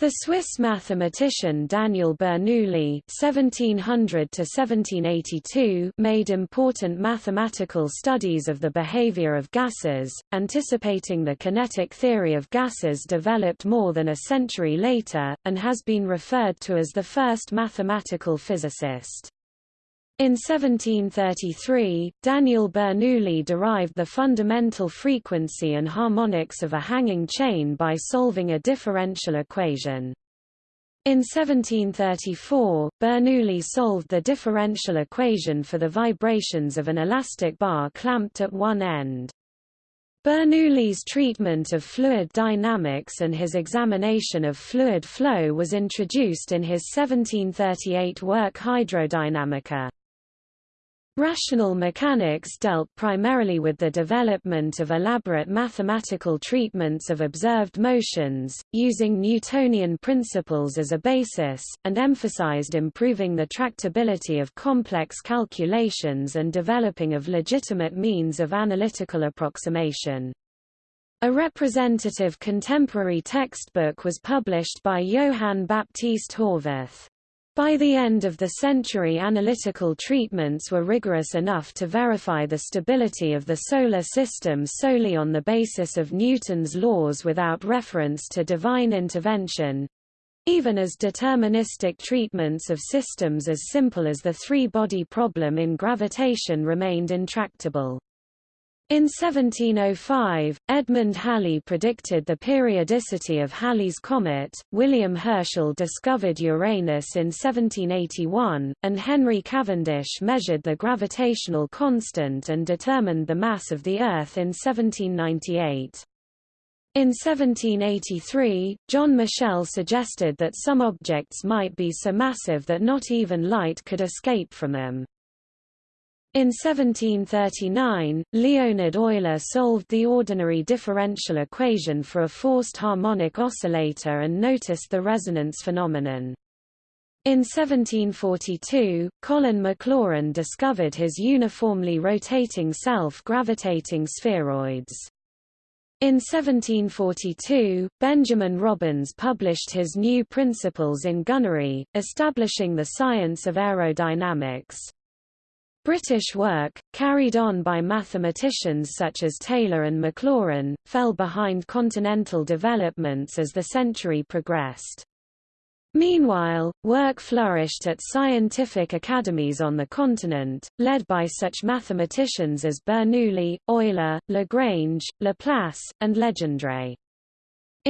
The Swiss mathematician Daniel Bernoulli (1700–1782) made important mathematical studies of the behavior of gases, anticipating the kinetic theory of gases developed more than a century later, and has been referred to as the first mathematical physicist. In 1733, Daniel Bernoulli derived the fundamental frequency and harmonics of a hanging chain by solving a differential equation. In 1734, Bernoulli solved the differential equation for the vibrations of an elastic bar clamped at one end. Bernoulli's treatment of fluid dynamics and his examination of fluid flow was introduced in his 1738 work Hydrodynamica. Rational mechanics dealt primarily with the development of elaborate mathematical treatments of observed motions, using Newtonian principles as a basis, and emphasized improving the tractability of complex calculations and developing of legitimate means of analytical approximation. A representative contemporary textbook was published by Johann Baptist Horvath. By the end of the century analytical treatments were rigorous enough to verify the stability of the Solar System solely on the basis of Newton's laws without reference to divine intervention—even as deterministic treatments of systems as simple as the three-body problem in gravitation remained intractable. In 1705, Edmund Halley predicted the periodicity of Halley's comet, William Herschel discovered Uranus in 1781, and Henry Cavendish measured the gravitational constant and determined the mass of the Earth in 1798. In 1783, John Michell suggested that some objects might be so massive that not even light could escape from them. In 1739, Leonhard Euler solved the ordinary differential equation for a forced harmonic oscillator and noticed the resonance phenomenon. In 1742, Colin Maclaurin discovered his uniformly rotating self-gravitating spheroids. In 1742, Benjamin Robins published his new principles in gunnery, establishing the science of aerodynamics. British work, carried on by mathematicians such as Taylor and Maclaurin, fell behind continental developments as the century progressed. Meanwhile, work flourished at scientific academies on the continent, led by such mathematicians as Bernoulli, Euler, Lagrange, Laplace, and Legendre.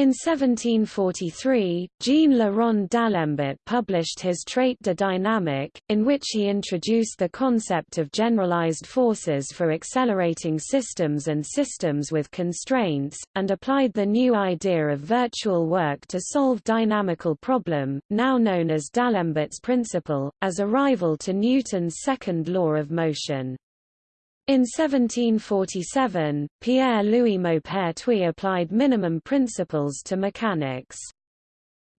In 1743, Jean Le d'Alembert published his Traité de dynamique, in which he introduced the concept of generalized forces for accelerating systems and systems with constraints, and applied the new idea of virtual work to solve dynamical problem, now known as D'Alembert's principle, as a rival to Newton's second law of motion. In 1747, Pierre-Louis Maupertuis applied minimum principles to mechanics.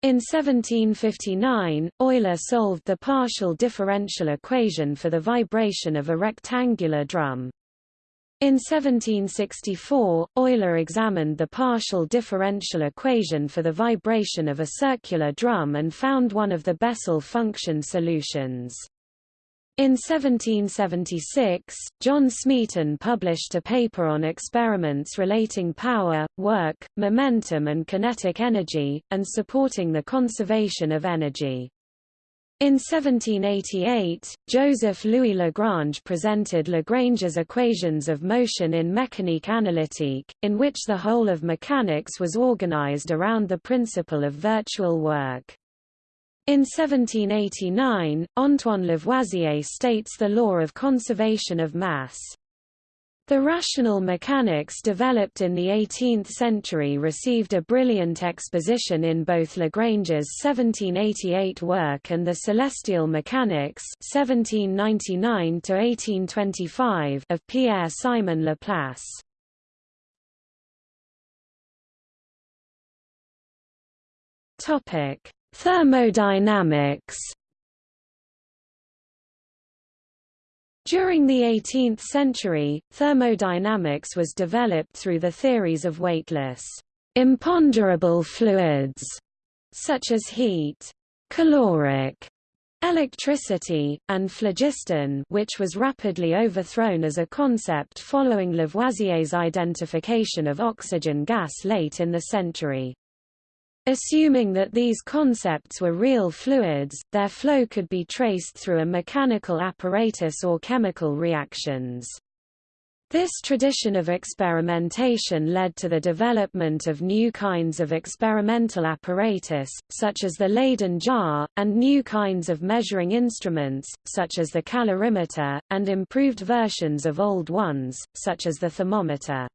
In 1759, Euler solved the partial differential equation for the vibration of a rectangular drum. In 1764, Euler examined the partial differential equation for the vibration of a circular drum and found one of the Bessel function solutions. In 1776, John Smeaton published a paper on experiments relating power, work, momentum and kinetic energy, and supporting the conservation of energy. In 1788, Joseph Louis Lagrange presented Lagrange's equations of motion in Mécanique analytique, in which the whole of mechanics was organized around the principle of virtual work. In 1789, Antoine Lavoisier states the law of conservation of mass. The rational mechanics developed in the 18th century received a brilliant exposition in both Lagrange's 1788 work and the Celestial Mechanics 1799 of Pierre-Simon Laplace. Topic: Thermodynamics During the 18th century, thermodynamics was developed through the theories of weightless, imponderable fluids, such as heat, caloric, electricity, and phlogiston which was rapidly overthrown as a concept following Lavoisier's identification of oxygen gas late in the century. Assuming that these concepts were real fluids, their flow could be traced through a mechanical apparatus or chemical reactions. This tradition of experimentation led to the development of new kinds of experimental apparatus, such as the Leyden jar, and new kinds of measuring instruments, such as the calorimeter, and improved versions of old ones, such as the thermometer.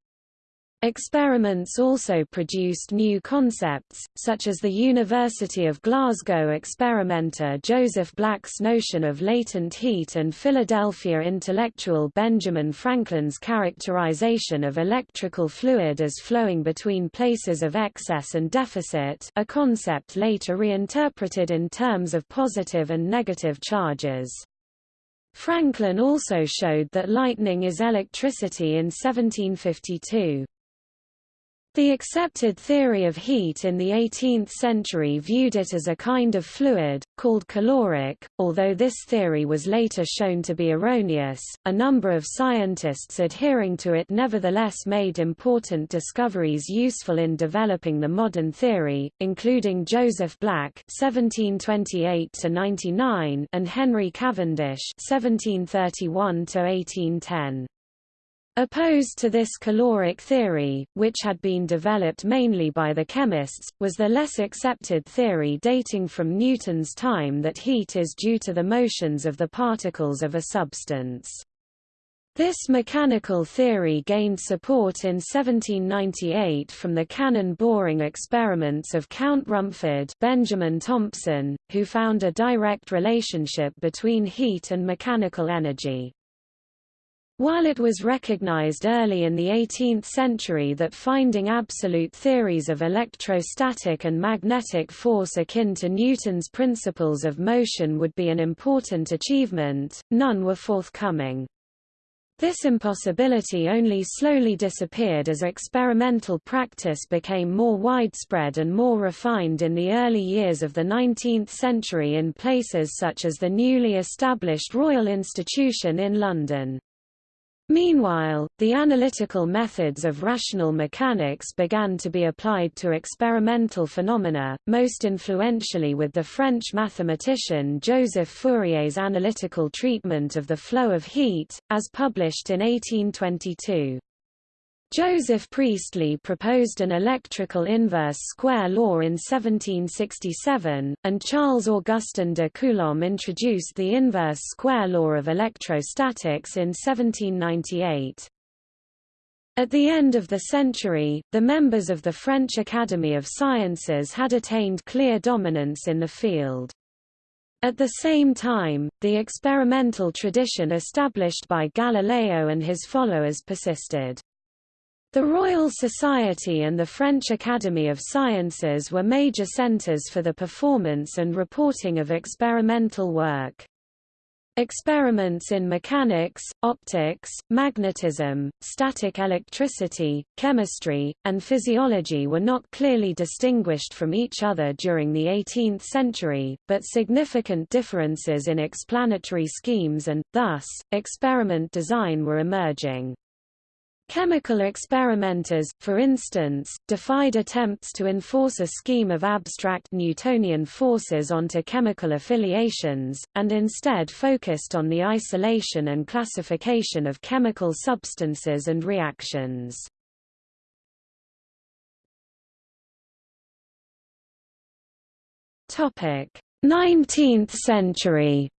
Experiments also produced new concepts, such as the University of Glasgow experimenter Joseph Black's notion of latent heat and Philadelphia intellectual Benjamin Franklin's characterization of electrical fluid as flowing between places of excess and deficit a concept later reinterpreted in terms of positive and negative charges. Franklin also showed that lightning is electricity in 1752. The accepted theory of heat in the 18th century viewed it as a kind of fluid, called caloric, although this theory was later shown to be erroneous. A number of scientists adhering to it nevertheless made important discoveries useful in developing the modern theory, including Joseph Black (1728–99) and Henry Cavendish (1731–1810). Opposed to this caloric theory, which had been developed mainly by the chemists, was the less accepted theory dating from Newton's time that heat is due to the motions of the particles of a substance. This mechanical theory gained support in 1798 from the cannon boring experiments of Count Rumford Benjamin Thompson, who found a direct relationship between heat and mechanical energy. While it was recognized early in the 18th century that finding absolute theories of electrostatic and magnetic force akin to Newton's principles of motion would be an important achievement, none were forthcoming. This impossibility only slowly disappeared as experimental practice became more widespread and more refined in the early years of the 19th century in places such as the newly established Royal Institution in London. Meanwhile, the analytical methods of rational mechanics began to be applied to experimental phenomena, most influentially with the French mathematician Joseph Fourier's analytical treatment of the flow of heat, as published in 1822. Joseph Priestley proposed an electrical inverse square law in 1767, and Charles Augustin de Coulomb introduced the inverse square law of electrostatics in 1798. At the end of the century, the members of the French Academy of Sciences had attained clear dominance in the field. At the same time, the experimental tradition established by Galileo and his followers persisted. The Royal Society and the French Academy of Sciences were major centers for the performance and reporting of experimental work. Experiments in mechanics, optics, magnetism, static electricity, chemistry, and physiology were not clearly distinguished from each other during the 18th century, but significant differences in explanatory schemes and, thus, experiment design were emerging. Chemical experimenters, for instance, defied attempts to enforce a scheme of abstract Newtonian forces onto chemical affiliations, and instead focused on the isolation and classification of chemical substances and reactions. 19th century.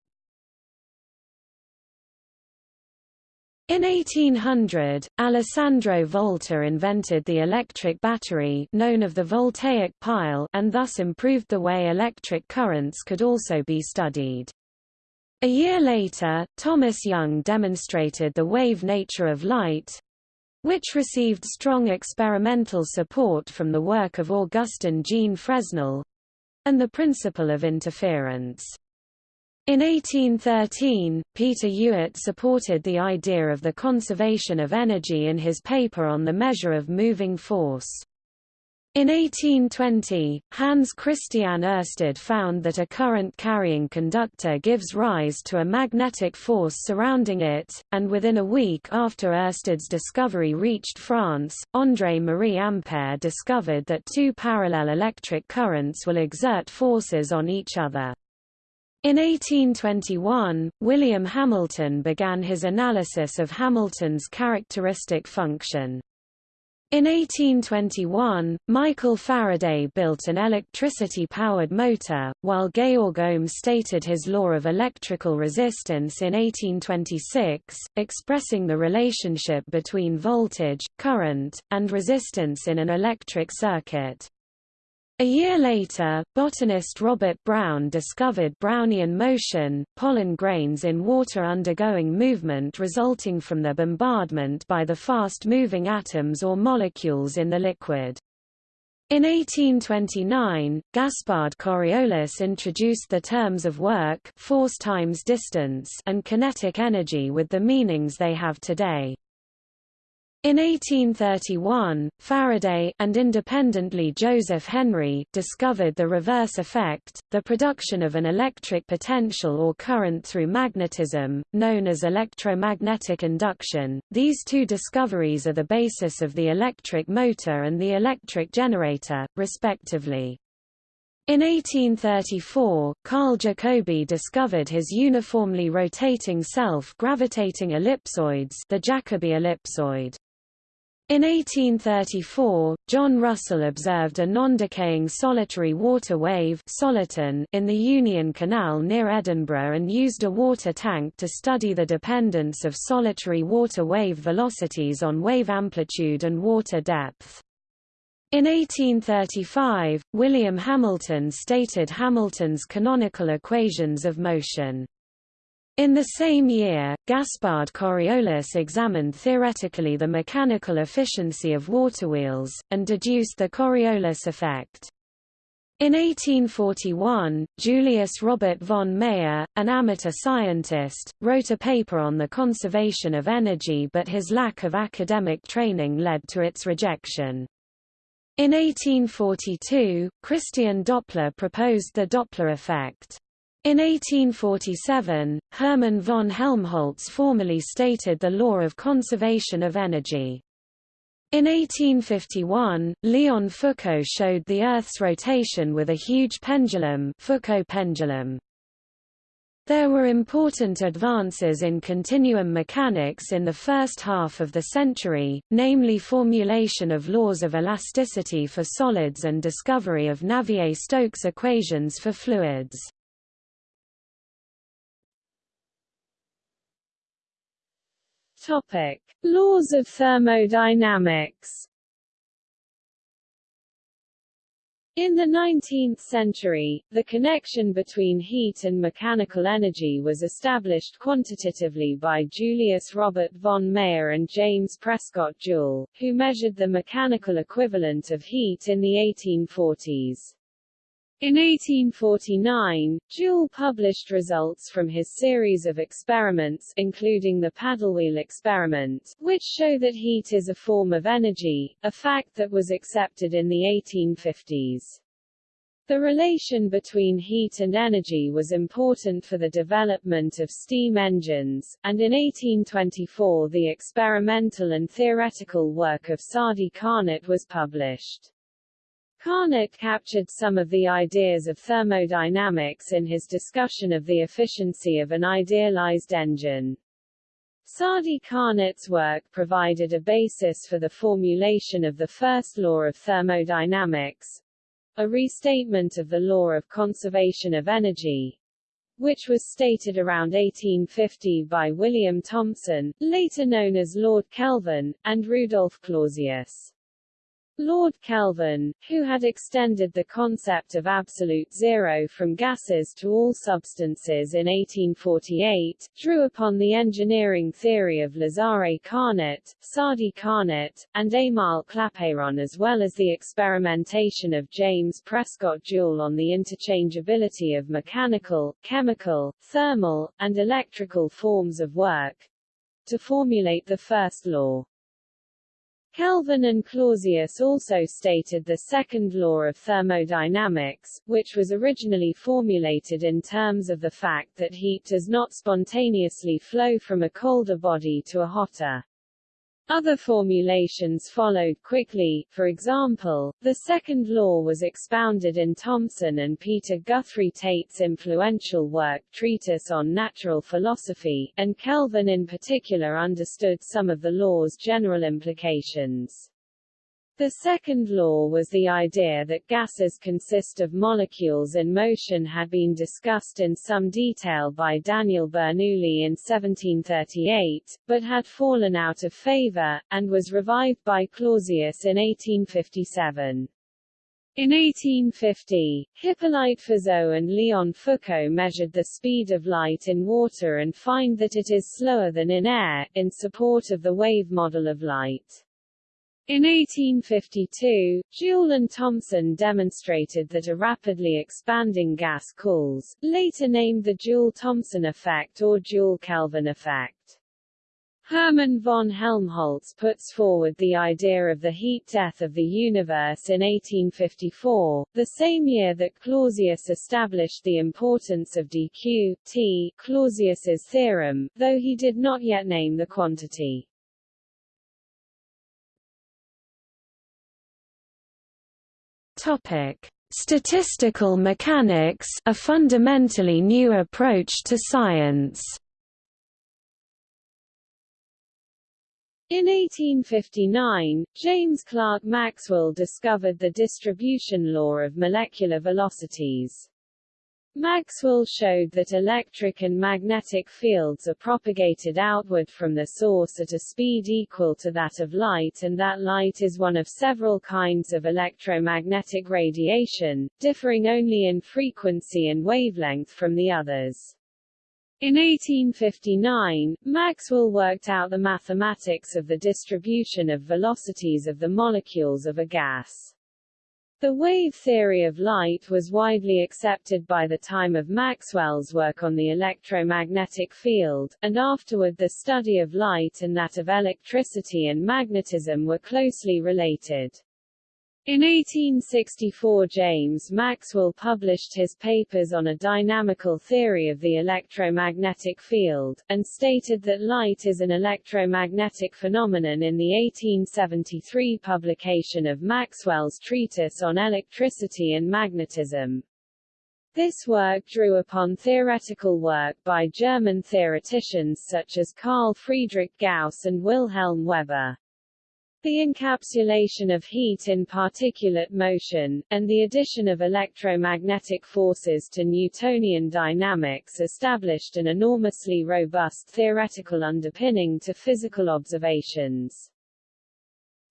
In 1800, Alessandro Volta invented the electric battery known of the voltaic pile and thus improved the way electric currents could also be studied. A year later, Thomas Young demonstrated the wave nature of light, which received strong experimental support from the work of Augustin Jean Fresnel, and the principle of interference. In 1813, Peter Ewart supported the idea of the conservation of energy in his paper on the measure of moving force. In 1820, Hans Christian Ørsted found that a current-carrying conductor gives rise to a magnetic force surrounding it, and within a week after Ørsted's discovery reached France, André-Marie Ampère discovered that two parallel electric currents will exert forces on each other. In 1821, William Hamilton began his analysis of Hamilton's characteristic function. In 1821, Michael Faraday built an electricity-powered motor, while Georg Ohm stated his law of electrical resistance in 1826, expressing the relationship between voltage, current, and resistance in an electric circuit. A year later, botanist Robert Brown discovered Brownian motion, pollen grains in water undergoing movement resulting from their bombardment by the fast-moving atoms or molecules in the liquid. In 1829, Gaspard Coriolis introduced the terms of work force times distance and kinetic energy with the meanings they have today. In 1831, Faraday and independently Joseph Henry discovered the reverse effect, the production of an electric potential or current through magnetism, known as electromagnetic induction. These two discoveries are the basis of the electric motor and the electric generator, respectively. In 1834, Carl Jacobi discovered his uniformly rotating self-gravitating ellipsoids the Jacobi ellipsoid. In 1834, John Russell observed a non-decaying solitary water wave soliton in the Union Canal near Edinburgh and used a water tank to study the dependence of solitary water wave velocities on wave amplitude and water depth. In 1835, William Hamilton stated Hamilton's canonical equations of motion. In the same year, Gaspard Coriolis examined theoretically the mechanical efficiency of waterwheels, and deduced the Coriolis effect. In 1841, Julius Robert von Mayer, an amateur scientist, wrote a paper on the conservation of energy but his lack of academic training led to its rejection. In 1842, Christian Doppler proposed the Doppler effect. In 1847, Hermann von Helmholtz formally stated the law of conservation of energy. In 1851, Léon Foucault showed the Earth's rotation with a huge pendulum, Foucault pendulum. There were important advances in continuum mechanics in the first half of the century, namely formulation of laws of elasticity for solids and discovery of Navier-Stokes equations for fluids. Topic: Laws of thermodynamics. In the 19th century, the connection between heat and mechanical energy was established quantitatively by Julius Robert von Mayer and James Prescott Joule, who measured the mechanical equivalent of heat in the 1840s. In 1849, Joule published results from his series of experiments including the paddlewheel experiment, which show that heat is a form of energy, a fact that was accepted in the 1850s. The relation between heat and energy was important for the development of steam engines, and in 1824 the experimental and theoretical work of Sadi Carnot was published. Carnot captured some of the ideas of thermodynamics in his discussion of the efficiency of an idealized engine. Sadi Carnot's work provided a basis for the formulation of the first law of thermodynamics, a restatement of the law of conservation of energy, which was stated around 1850 by William Thomson, later known as Lord Kelvin, and Rudolf Clausius. Lord Kelvin, who had extended the concept of absolute zero from gases to all substances in 1848, drew upon the engineering theory of Lazare Carnot, Sadi Carnot, and Émile Clapeyron as well as the experimentation of James Prescott Joule on the interchangeability of mechanical, chemical, thermal, and electrical forms of work, to formulate the first law. Kelvin and Clausius also stated the second law of thermodynamics, which was originally formulated in terms of the fact that heat does not spontaneously flow from a colder body to a hotter. Other formulations followed quickly, for example, the second law was expounded in Thomson and Peter Guthrie Tait's influential work Treatise on Natural Philosophy, and Kelvin in particular understood some of the law's general implications. The second law was the idea that gases consist of molecules in motion had been discussed in some detail by Daniel Bernoulli in 1738, but had fallen out of favor, and was revived by Clausius in 1857. In 1850, Hippolyte Fizeau and Léon Foucault measured the speed of light in water and find that it is slower than in air, in support of the wave model of light. In 1852, Joule and Thomson demonstrated that a rapidly expanding gas cools, later named the Joule-Thomson effect or Joule-Kelvin effect. Hermann von Helmholtz puts forward the idea of the heat death of the universe in 1854, the same year that Clausius established the importance of dq t Clausius's theorem, though he did not yet name the quantity. Topic: Statistical mechanics, a fundamentally new approach to science. In 1859, James Clerk Maxwell discovered the distribution law of molecular velocities. Maxwell showed that electric and magnetic fields are propagated outward from the source at a speed equal to that of light and that light is one of several kinds of electromagnetic radiation, differing only in frequency and wavelength from the others. In 1859, Maxwell worked out the mathematics of the distribution of velocities of the molecules of a gas. The wave theory of light was widely accepted by the time of Maxwell's work on the electromagnetic field, and afterward the study of light and that of electricity and magnetism were closely related. In 1864 James Maxwell published his papers on a dynamical theory of the electromagnetic field, and stated that light is an electromagnetic phenomenon in the 1873 publication of Maxwell's treatise on electricity and magnetism. This work drew upon theoretical work by German theoreticians such as Carl Friedrich Gauss and Wilhelm Weber. The encapsulation of heat in particulate motion, and the addition of electromagnetic forces to Newtonian dynamics established an enormously robust theoretical underpinning to physical observations.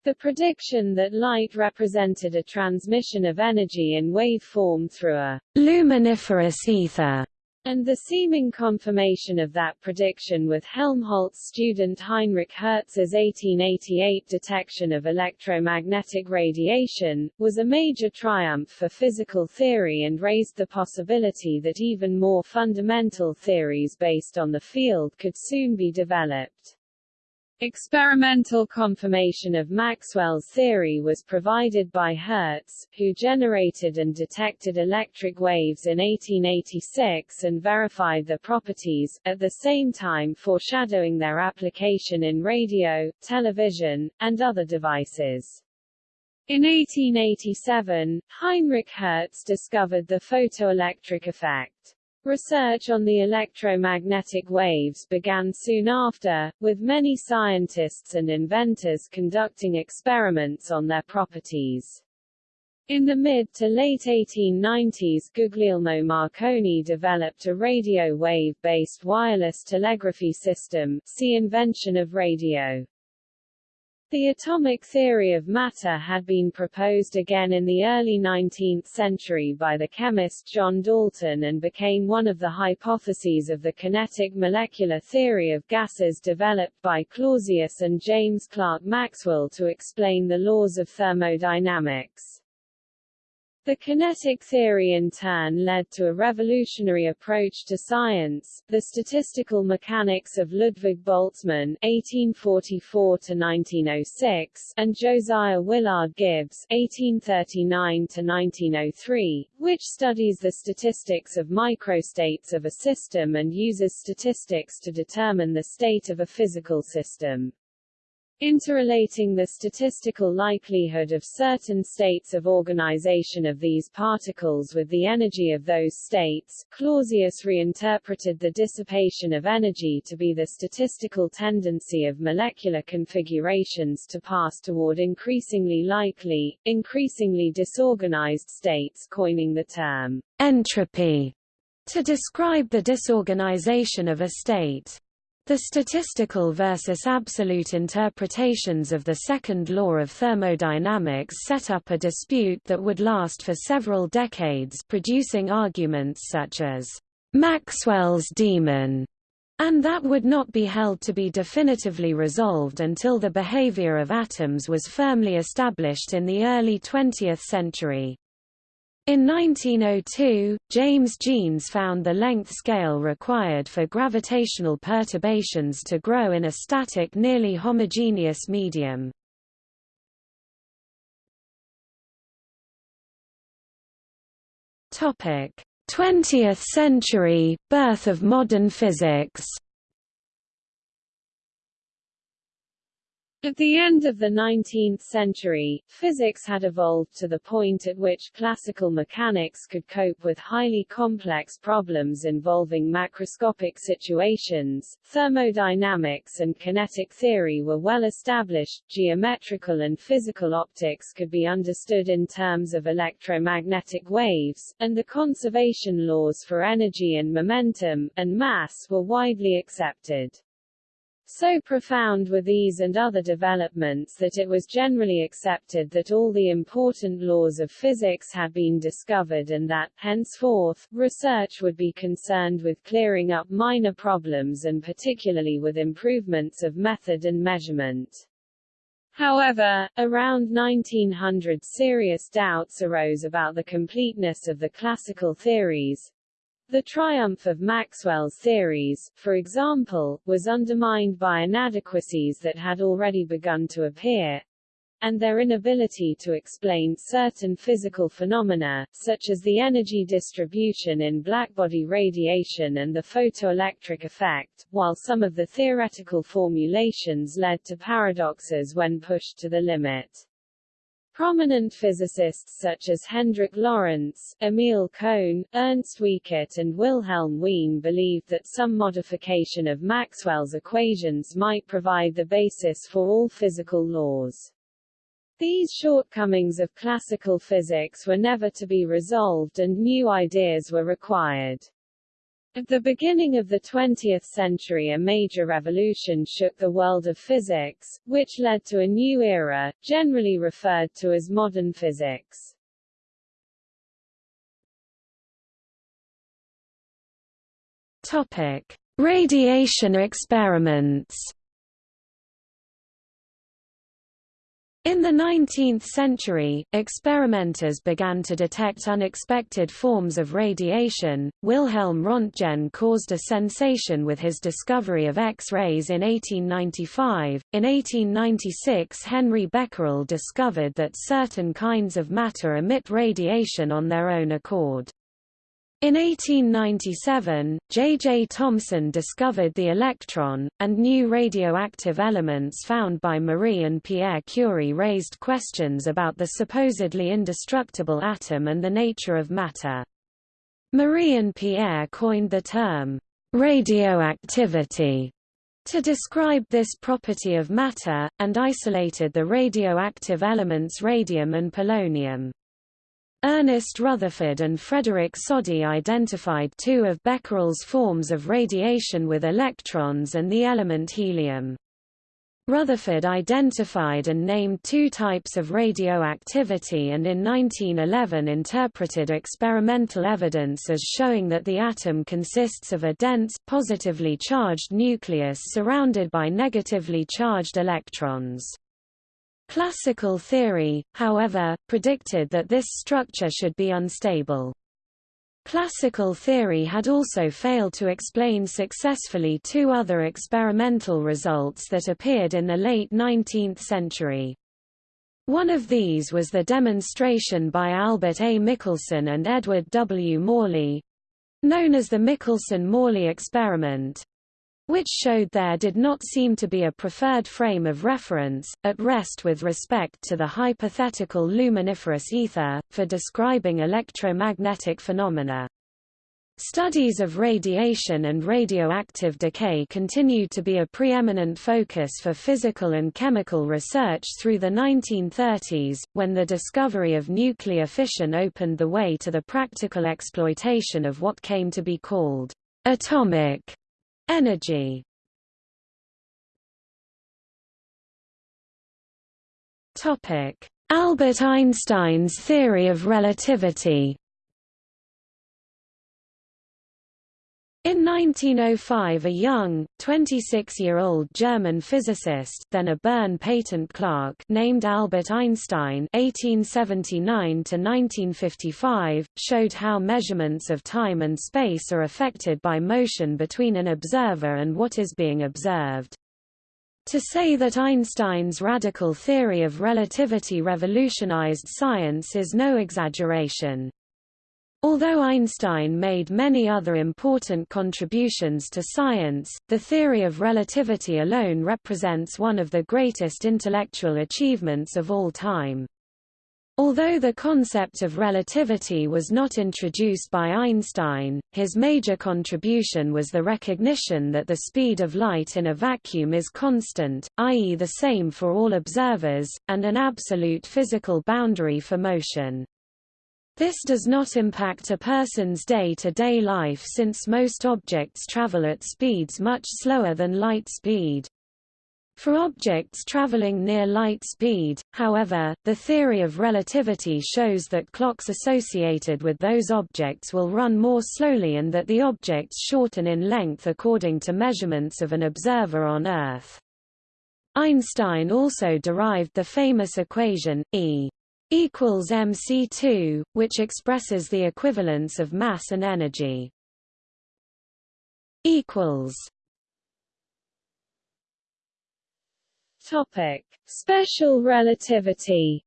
The prediction that light represented a transmission of energy in wave form through a luminiferous ether and the seeming confirmation of that prediction with Helmholtz student Heinrich Hertz's 1888 detection of electromagnetic radiation, was a major triumph for physical theory and raised the possibility that even more fundamental theories based on the field could soon be developed. Experimental confirmation of Maxwell's theory was provided by Hertz, who generated and detected electric waves in 1886 and verified their properties, at the same time foreshadowing their application in radio, television, and other devices. In 1887, Heinrich Hertz discovered the photoelectric effect. Research on the electromagnetic waves began soon after, with many scientists and inventors conducting experiments on their properties. In the mid to late 1890s Guglielmo Marconi developed a radio wave-based wireless telegraphy system see invention of radio. The atomic theory of matter had been proposed again in the early 19th century by the chemist John Dalton and became one of the hypotheses of the kinetic molecular theory of gases developed by Clausius and James Clerk Maxwell to explain the laws of thermodynamics. The kinetic theory in turn led to a revolutionary approach to science, the statistical mechanics of Ludwig Boltzmann (1844–1906) and Josiah Willard Gibbs (1839–1903), which studies the statistics of microstates of a system and uses statistics to determine the state of a physical system. Interrelating the statistical likelihood of certain states of organization of these particles with the energy of those states, Clausius reinterpreted the dissipation of energy to be the statistical tendency of molecular configurations to pass toward increasingly likely, increasingly disorganized states coining the term entropy to describe the disorganization of a state. The statistical versus absolute interpretations of the second law of thermodynamics set up a dispute that would last for several decades producing arguments such as Maxwell's demon, and that would not be held to be definitively resolved until the behavior of atoms was firmly established in the early 20th century. In 1902, James Jeans found the length scale required for gravitational perturbations to grow in a static nearly homogeneous medium. Topic: 20th century birth of modern physics. At the end of the 19th century, physics had evolved to the point at which classical mechanics could cope with highly complex problems involving macroscopic situations. Thermodynamics and kinetic theory were well established, geometrical and physical optics could be understood in terms of electromagnetic waves, and the conservation laws for energy and momentum, and mass were widely accepted. So profound were these and other developments that it was generally accepted that all the important laws of physics had been discovered and that, henceforth, research would be concerned with clearing up minor problems and particularly with improvements of method and measurement. However, around 1900 serious doubts arose about the completeness of the classical theories, the triumph of Maxwell's theories, for example, was undermined by inadequacies that had already begun to appear, and their inability to explain certain physical phenomena, such as the energy distribution in blackbody radiation and the photoelectric effect, while some of the theoretical formulations led to paradoxes when pushed to the limit. Prominent physicists such as Hendrik Lorentz, Emil Cohn, Ernst Wiechert and Wilhelm Wien believed that some modification of Maxwell's equations might provide the basis for all physical laws. These shortcomings of classical physics were never to be resolved and new ideas were required. At the beginning of the 20th century a major revolution shook the world of physics, which led to a new era, generally referred to as modern physics. Topic: Radiation experiments. In the 19th century, experimenters began to detect unexpected forms of radiation. Wilhelm Röntgen caused a sensation with his discovery of X-rays in 1895. In 1896, Henri Becquerel discovered that certain kinds of matter emit radiation on their own accord. In 1897, J. J. Thomson discovered the electron, and new radioactive elements found by Marie and Pierre Curie raised questions about the supposedly indestructible atom and the nature of matter. Marie and Pierre coined the term, radioactivity, to describe this property of matter, and isolated the radioactive elements radium and polonium. Ernest Rutherford and Frederick Soddy identified two of Becquerel's forms of radiation with electrons and the element helium. Rutherford identified and named two types of radioactivity and in 1911 interpreted experimental evidence as showing that the atom consists of a dense, positively charged nucleus surrounded by negatively charged electrons. Classical theory, however, predicted that this structure should be unstable. Classical theory had also failed to explain successfully two other experimental results that appeared in the late 19th century. One of these was the demonstration by Albert A. Michelson and Edward W. Morley—known as the Michelson–Morley experiment, which showed there did not seem to be a preferred frame of reference, at rest with respect to the hypothetical luminiferous ether, for describing electromagnetic phenomena. Studies of radiation and radioactive decay continued to be a preeminent focus for physical and chemical research through the 1930s, when the discovery of nuclear fission opened the way to the practical exploitation of what came to be called atomic Energy Albert Einstein's theory of relativity. In 1905 a young, 26-year-old German physicist then a Bern patent clerk named Albert Einstein (1879–1955) showed how measurements of time and space are affected by motion between an observer and what is being observed. To say that Einstein's radical theory of relativity revolutionized science is no exaggeration. Although Einstein made many other important contributions to science, the theory of relativity alone represents one of the greatest intellectual achievements of all time. Although the concept of relativity was not introduced by Einstein, his major contribution was the recognition that the speed of light in a vacuum is constant, i.e. the same for all observers, and an absolute physical boundary for motion. This does not impact a person's day-to-day -day life since most objects travel at speeds much slower than light speed. For objects traveling near light speed, however, the theory of relativity shows that clocks associated with those objects will run more slowly and that the objects shorten in length according to measurements of an observer on Earth. Einstein also derived the famous equation, E equals mc2, which expresses the equivalence of mass and energy. equals Topic: Special relativity.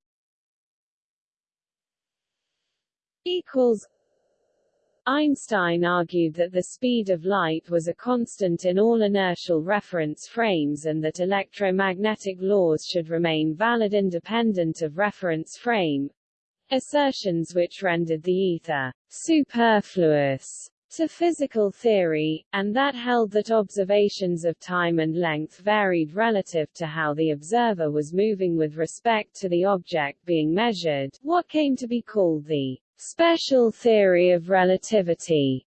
Equals Einstein argued that the speed of light was a constant in all inertial reference frames and that electromagnetic laws should remain valid independent of reference frame, assertions which rendered the ether superfluous to physical theory, and that held that observations of time and length varied relative to how the observer was moving with respect to the object being measured, what came to be called the special theory of relativity.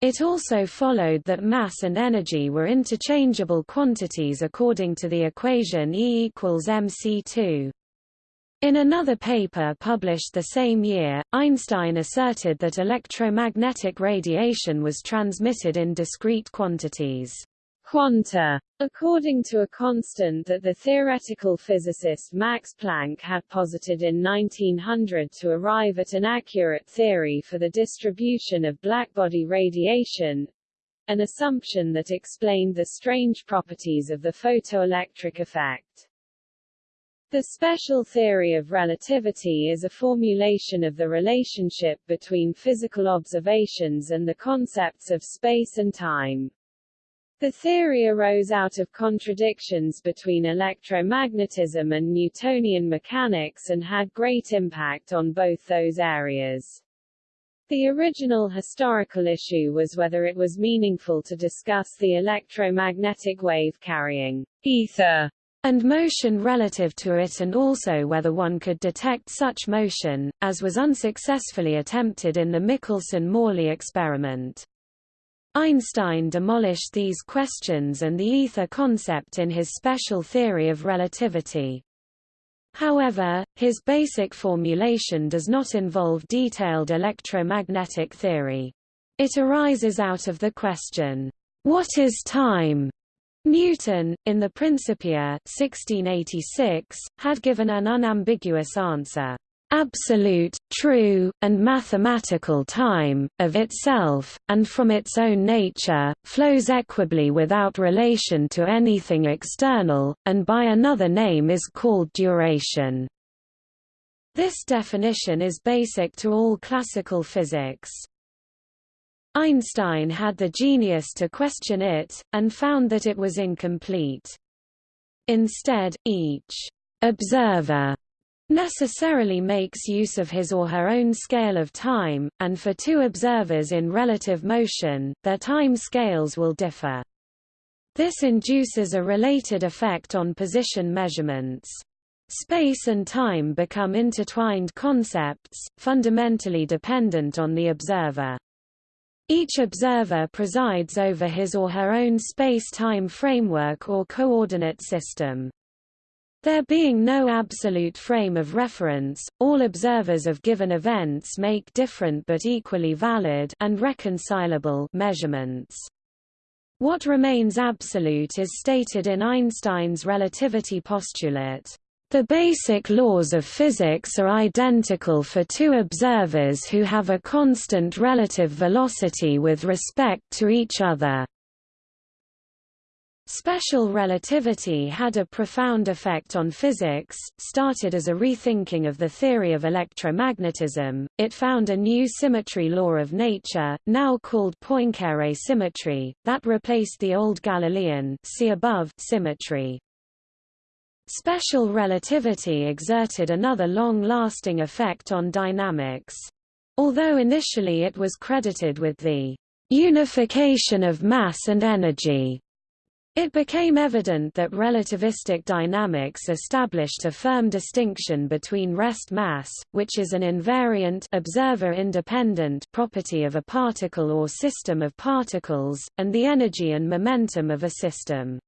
It also followed that mass and energy were interchangeable quantities according to the equation E equals mc2. In another paper published the same year, Einstein asserted that electromagnetic radiation was transmitted in discrete quantities quanta, according to a constant that the theoretical physicist Max Planck had posited in 1900 to arrive at an accurate theory for the distribution of blackbody radiation, an assumption that explained the strange properties of the photoelectric effect. The special theory of relativity is a formulation of the relationship between physical observations and the concepts of space and time. The theory arose out of contradictions between electromagnetism and Newtonian mechanics and had great impact on both those areas. The original historical issue was whether it was meaningful to discuss the electromagnetic wave-carrying ether and motion relative to it and also whether one could detect such motion, as was unsuccessfully attempted in the Michelson-Morley experiment. Einstein demolished these questions and the ether concept in his special theory of relativity. However, his basic formulation does not involve detailed electromagnetic theory. It arises out of the question, what is time? Newton, in the Principia 1686, had given an unambiguous answer absolute, true, and mathematical time, of itself, and from its own nature, flows equably without relation to anything external, and by another name is called duration. This definition is basic to all classical physics. Einstein had the genius to question it, and found that it was incomplete. Instead, each observer necessarily makes use of his or her own scale of time, and for two observers in relative motion, their time scales will differ. This induces a related effect on position measurements. Space and time become intertwined concepts, fundamentally dependent on the observer. Each observer presides over his or her own space-time framework or coordinate system. There being no absolute frame of reference, all observers of given events make different but equally valid and reconcilable measurements. What remains absolute is stated in Einstein's relativity postulate. The basic laws of physics are identical for two observers who have a constant relative velocity with respect to each other. Special relativity had a profound effect on physics, started as a rethinking of the theory of electromagnetism, it found a new symmetry law of nature, now called Poincare symmetry, that replaced the old Galilean see above symmetry. Special relativity exerted another long-lasting effect on dynamics. Although initially it was credited with the unification of mass and energy it became evident that relativistic dynamics established a firm distinction between rest mass, which is an invariant observer-independent property of a particle or system of particles, and the energy and momentum of a system.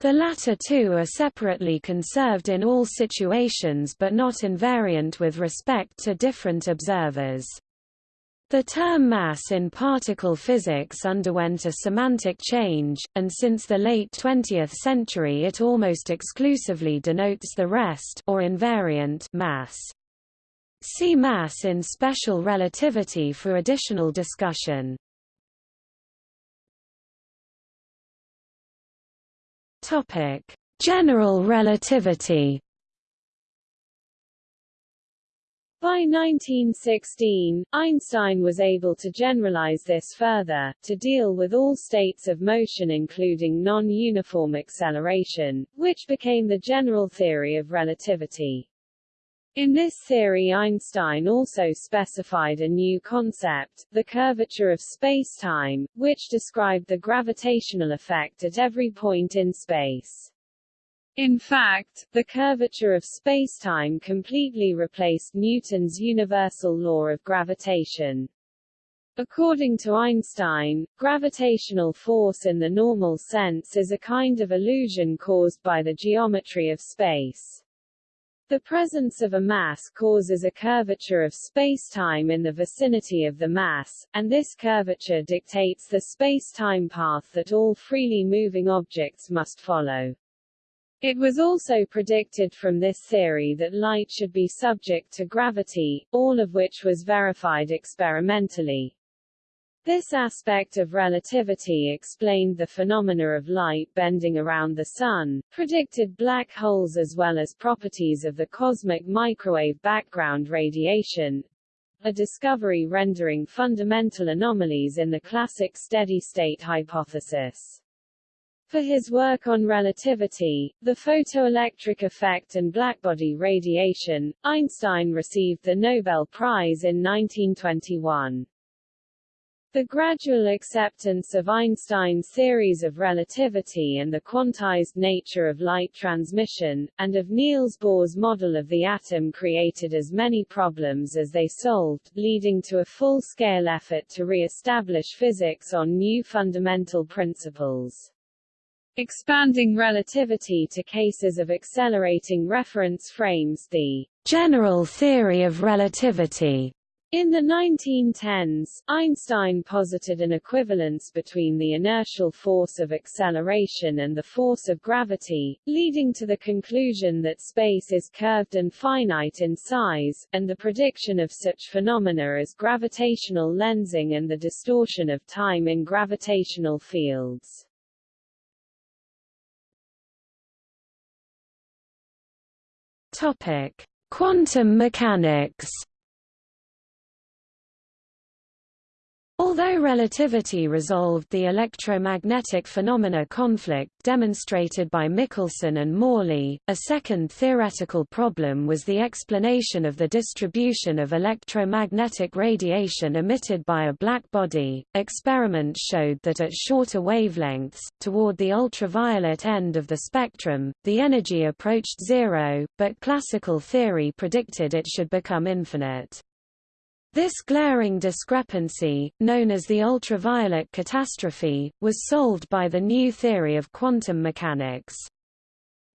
The latter two are separately conserved in all situations but not invariant with respect to different observers. The term mass in particle physics underwent a semantic change, and since the late 20th century it almost exclusively denotes the rest or invariant mass. See mass in special relativity for additional discussion. Topic: General relativity By 1916, Einstein was able to generalize this further, to deal with all states of motion including non-uniform acceleration, which became the general theory of relativity. In this theory Einstein also specified a new concept, the curvature of spacetime, which described the gravitational effect at every point in space. In fact, the curvature of spacetime completely replaced Newton's universal law of gravitation. According to Einstein, gravitational force in the normal sense is a kind of illusion caused by the geometry of space. The presence of a mass causes a curvature of spacetime in the vicinity of the mass, and this curvature dictates the spacetime path that all freely moving objects must follow. It was also predicted from this theory that light should be subject to gravity, all of which was verified experimentally. This aspect of relativity explained the phenomena of light bending around the Sun, predicted black holes as well as properties of the cosmic microwave background radiation, a discovery rendering fundamental anomalies in the classic steady-state hypothesis. For his work on relativity, the photoelectric effect and blackbody radiation, Einstein received the Nobel Prize in 1921. The gradual acceptance of Einstein's theories of relativity and the quantized nature of light transmission, and of Niels Bohr's model of the atom created as many problems as they solved, leading to a full-scale effort to re-establish physics on new fundamental principles. Expanding relativity to cases of accelerating reference frames the general theory of relativity. In the 1910s, Einstein posited an equivalence between the inertial force of acceleration and the force of gravity, leading to the conclusion that space is curved and finite in size, and the prediction of such phenomena as gravitational lensing and the distortion of time in gravitational fields. Topic: Quantum mechanics. Although relativity resolved the electromagnetic phenomena conflict demonstrated by Michelson and Morley, a second theoretical problem was the explanation of the distribution of electromagnetic radiation emitted by a black body. Experiments showed that at shorter wavelengths, toward the ultraviolet end of the spectrum, the energy approached zero, but classical theory predicted it should become infinite. This glaring discrepancy, known as the ultraviolet catastrophe, was solved by the new theory of quantum mechanics.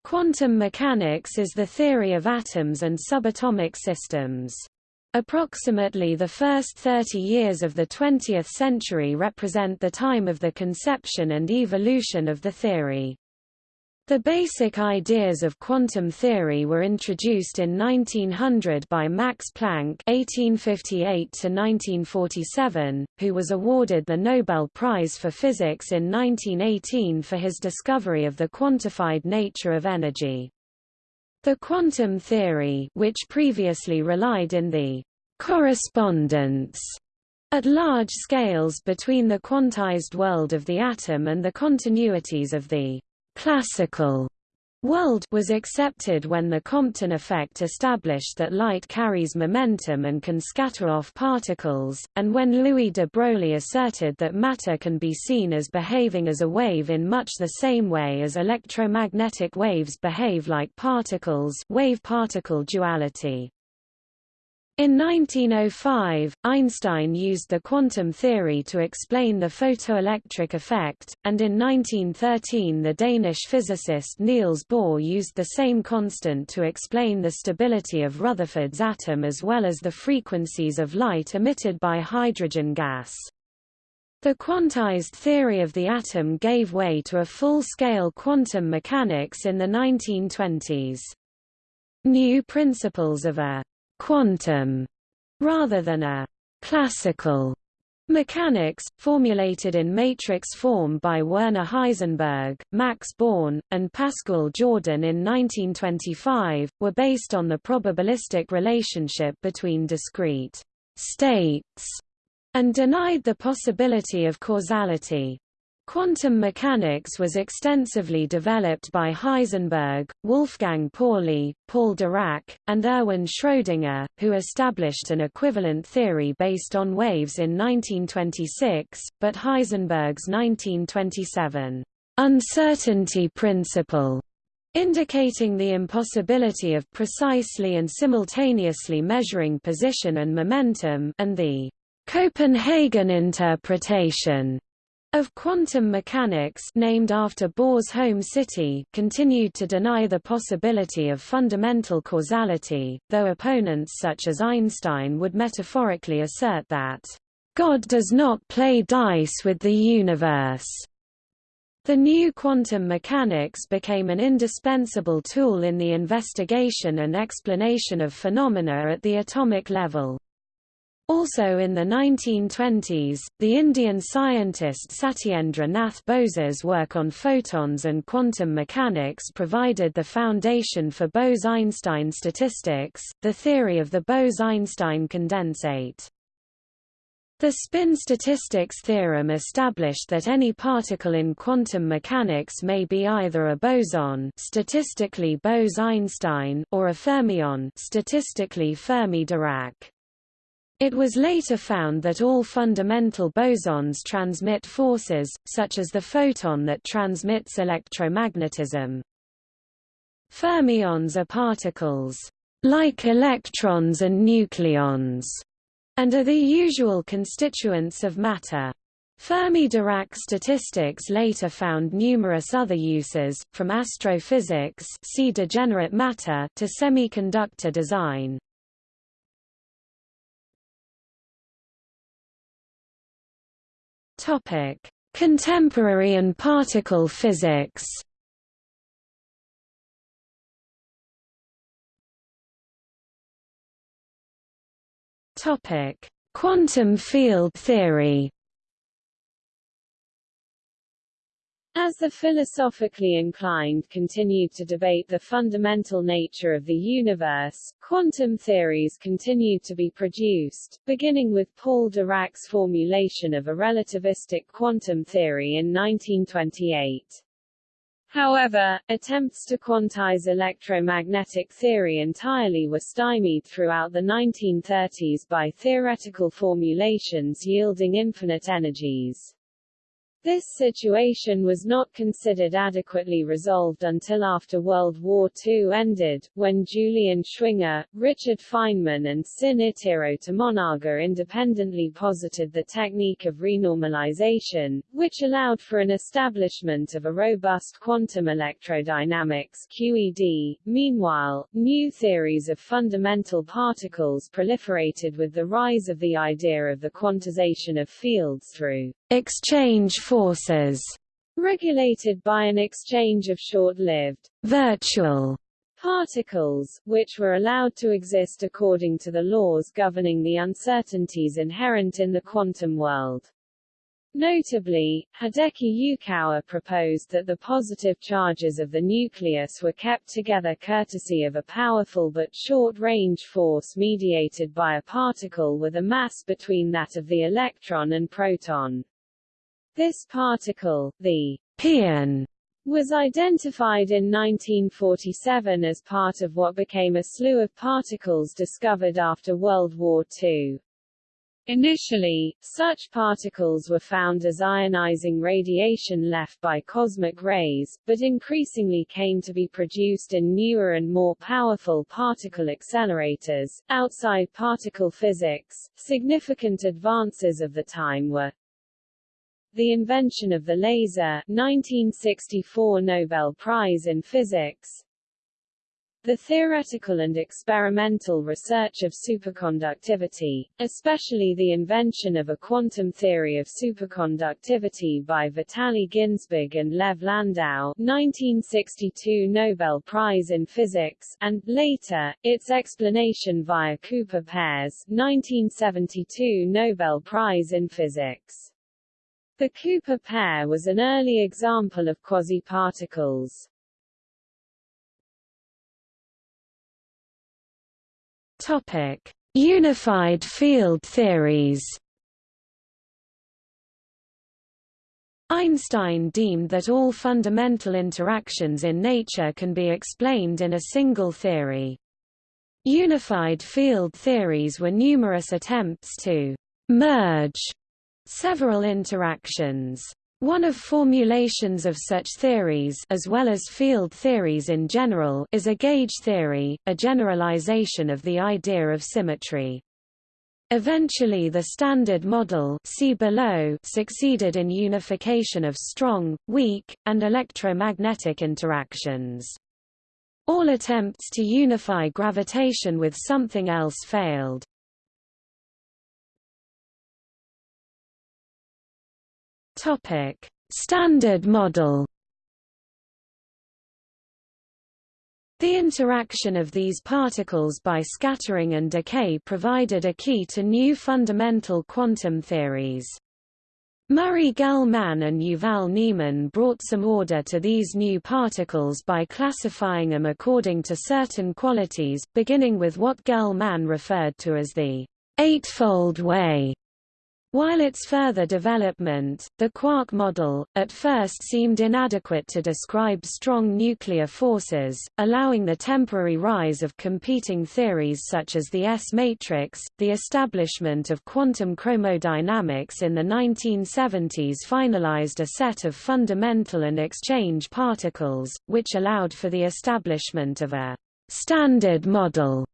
Quantum mechanics is the theory of atoms and subatomic systems. Approximately the first 30 years of the 20th century represent the time of the conception and evolution of the theory. The basic ideas of quantum theory were introduced in 1900 by Max Planck (1858–1947), who was awarded the Nobel Prize for Physics in 1918 for his discovery of the quantified nature of energy. The quantum theory, which previously relied in the correspondence at large scales between the quantized world of the atom and the continuities of the classical world was accepted when the Compton effect established that light carries momentum and can scatter off particles, and when Louis de Broglie asserted that matter can be seen as behaving as a wave in much the same way as electromagnetic waves behave like particles wave-particle duality. In 1905, Einstein used the quantum theory to explain the photoelectric effect, and in 1913 the Danish physicist Niels Bohr used the same constant to explain the stability of Rutherford's atom as well as the frequencies of light emitted by hydrogen gas. The quantized theory of the atom gave way to a full-scale quantum mechanics in the 1920s. New principles of a quantum rather than a classical mechanics, formulated in matrix form by Werner Heisenberg, Max Born, and Pascual Jordan in 1925, were based on the probabilistic relationship between discrete states and denied the possibility of causality. Quantum mechanics was extensively developed by Heisenberg, Wolfgang Pauli, Paul Dirac, and Erwin Schrödinger, who established an equivalent theory based on waves in 1926, but Heisenberg's 1927 uncertainty principle indicating the impossibility of precisely and simultaneously measuring position and momentum and the Copenhagen interpretation of quantum mechanics named after Bohr's home city continued to deny the possibility of fundamental causality, though opponents such as Einstein would metaphorically assert that, "...God does not play dice with the universe." The new quantum mechanics became an indispensable tool in the investigation and explanation of phenomena at the atomic level. Also in the 1920s, the Indian scientist Satyendra Nath Bose's work on photons and quantum mechanics provided the foundation for Bose–Einstein statistics, the theory of the Bose–Einstein condensate. The spin statistics theorem established that any particle in quantum mechanics may be either a boson statistically Bose–Einstein or a fermion statistically Fermi–Dirac. It was later found that all fundamental bosons transmit forces, such as the photon that transmits electromagnetism. Fermions are particles, like electrons and nucleons, and are the usual constituents of matter. Fermi-Dirac statistics later found numerous other uses, from astrophysics see degenerate matter to semiconductor design. Contemporary and particle physics. Topic: Quantum field theory. As the philosophically inclined continued to debate the fundamental nature of the universe, quantum theories continued to be produced, beginning with Paul Dirac's formulation of a relativistic quantum theory in 1928. However, attempts to quantize electromagnetic theory entirely were stymied throughout the 1930s by theoretical formulations yielding infinite energies. This situation was not considered adequately resolved until after World War II ended, when Julian Schwinger, Richard Feynman and Sin Itiro Tomonaga independently posited the technique of renormalization, which allowed for an establishment of a robust quantum electrodynamics QED. Meanwhile, new theories of fundamental particles proliferated with the rise of the idea of the quantization of fields through exchange forces, regulated by an exchange of short-lived virtual particles, which were allowed to exist according to the laws governing the uncertainties inherent in the quantum world. Notably, Hideki Yukawa proposed that the positive charges of the nucleus were kept together courtesy of a powerful but short-range force mediated by a particle with a mass between that of the electron and proton. This particle, the pion, was identified in 1947 as part of what became a slew of particles discovered after World War II. Initially, such particles were found as ionizing radiation left by cosmic rays, but increasingly came to be produced in newer and more powerful particle accelerators. Outside particle physics, significant advances of the time were the invention of the laser 1964 Nobel Prize in Physics the theoretical and experimental research of superconductivity, especially the invention of a quantum theory of superconductivity by Vitaly Ginzburg and Lev Landau 1962 Nobel Prize in Physics, and, later, its explanation via Cooper pairs 1972 Nobel Prize in Physics. The Cooper pair was an early example of quasi-particles. Topic: Unified field theories. Einstein deemed that all fundamental interactions in nature can be explained in a single theory. Unified field theories were numerous attempts to merge several interactions. One of formulations of such theories as well as field theories in general is a gauge theory, a generalization of the idea of symmetry. Eventually the Standard Model see below succeeded in unification of strong, weak, and electromagnetic interactions. All attempts to unify gravitation with something else failed. Topic: Standard model. The interaction of these particles by scattering and decay provided a key to new fundamental quantum theories. Murray Gell-Mann and Yuval Ne'eman brought some order to these new particles by classifying them according to certain qualities, beginning with what Gell-Mann referred to as the eightfold way while its further development, the quark model, at first seemed inadequate to describe strong nuclear forces, allowing the temporary rise of competing theories such as the S-matrix, the establishment of quantum chromodynamics in the 1970s finalized a set of fundamental and exchange particles, which allowed for the establishment of a standard model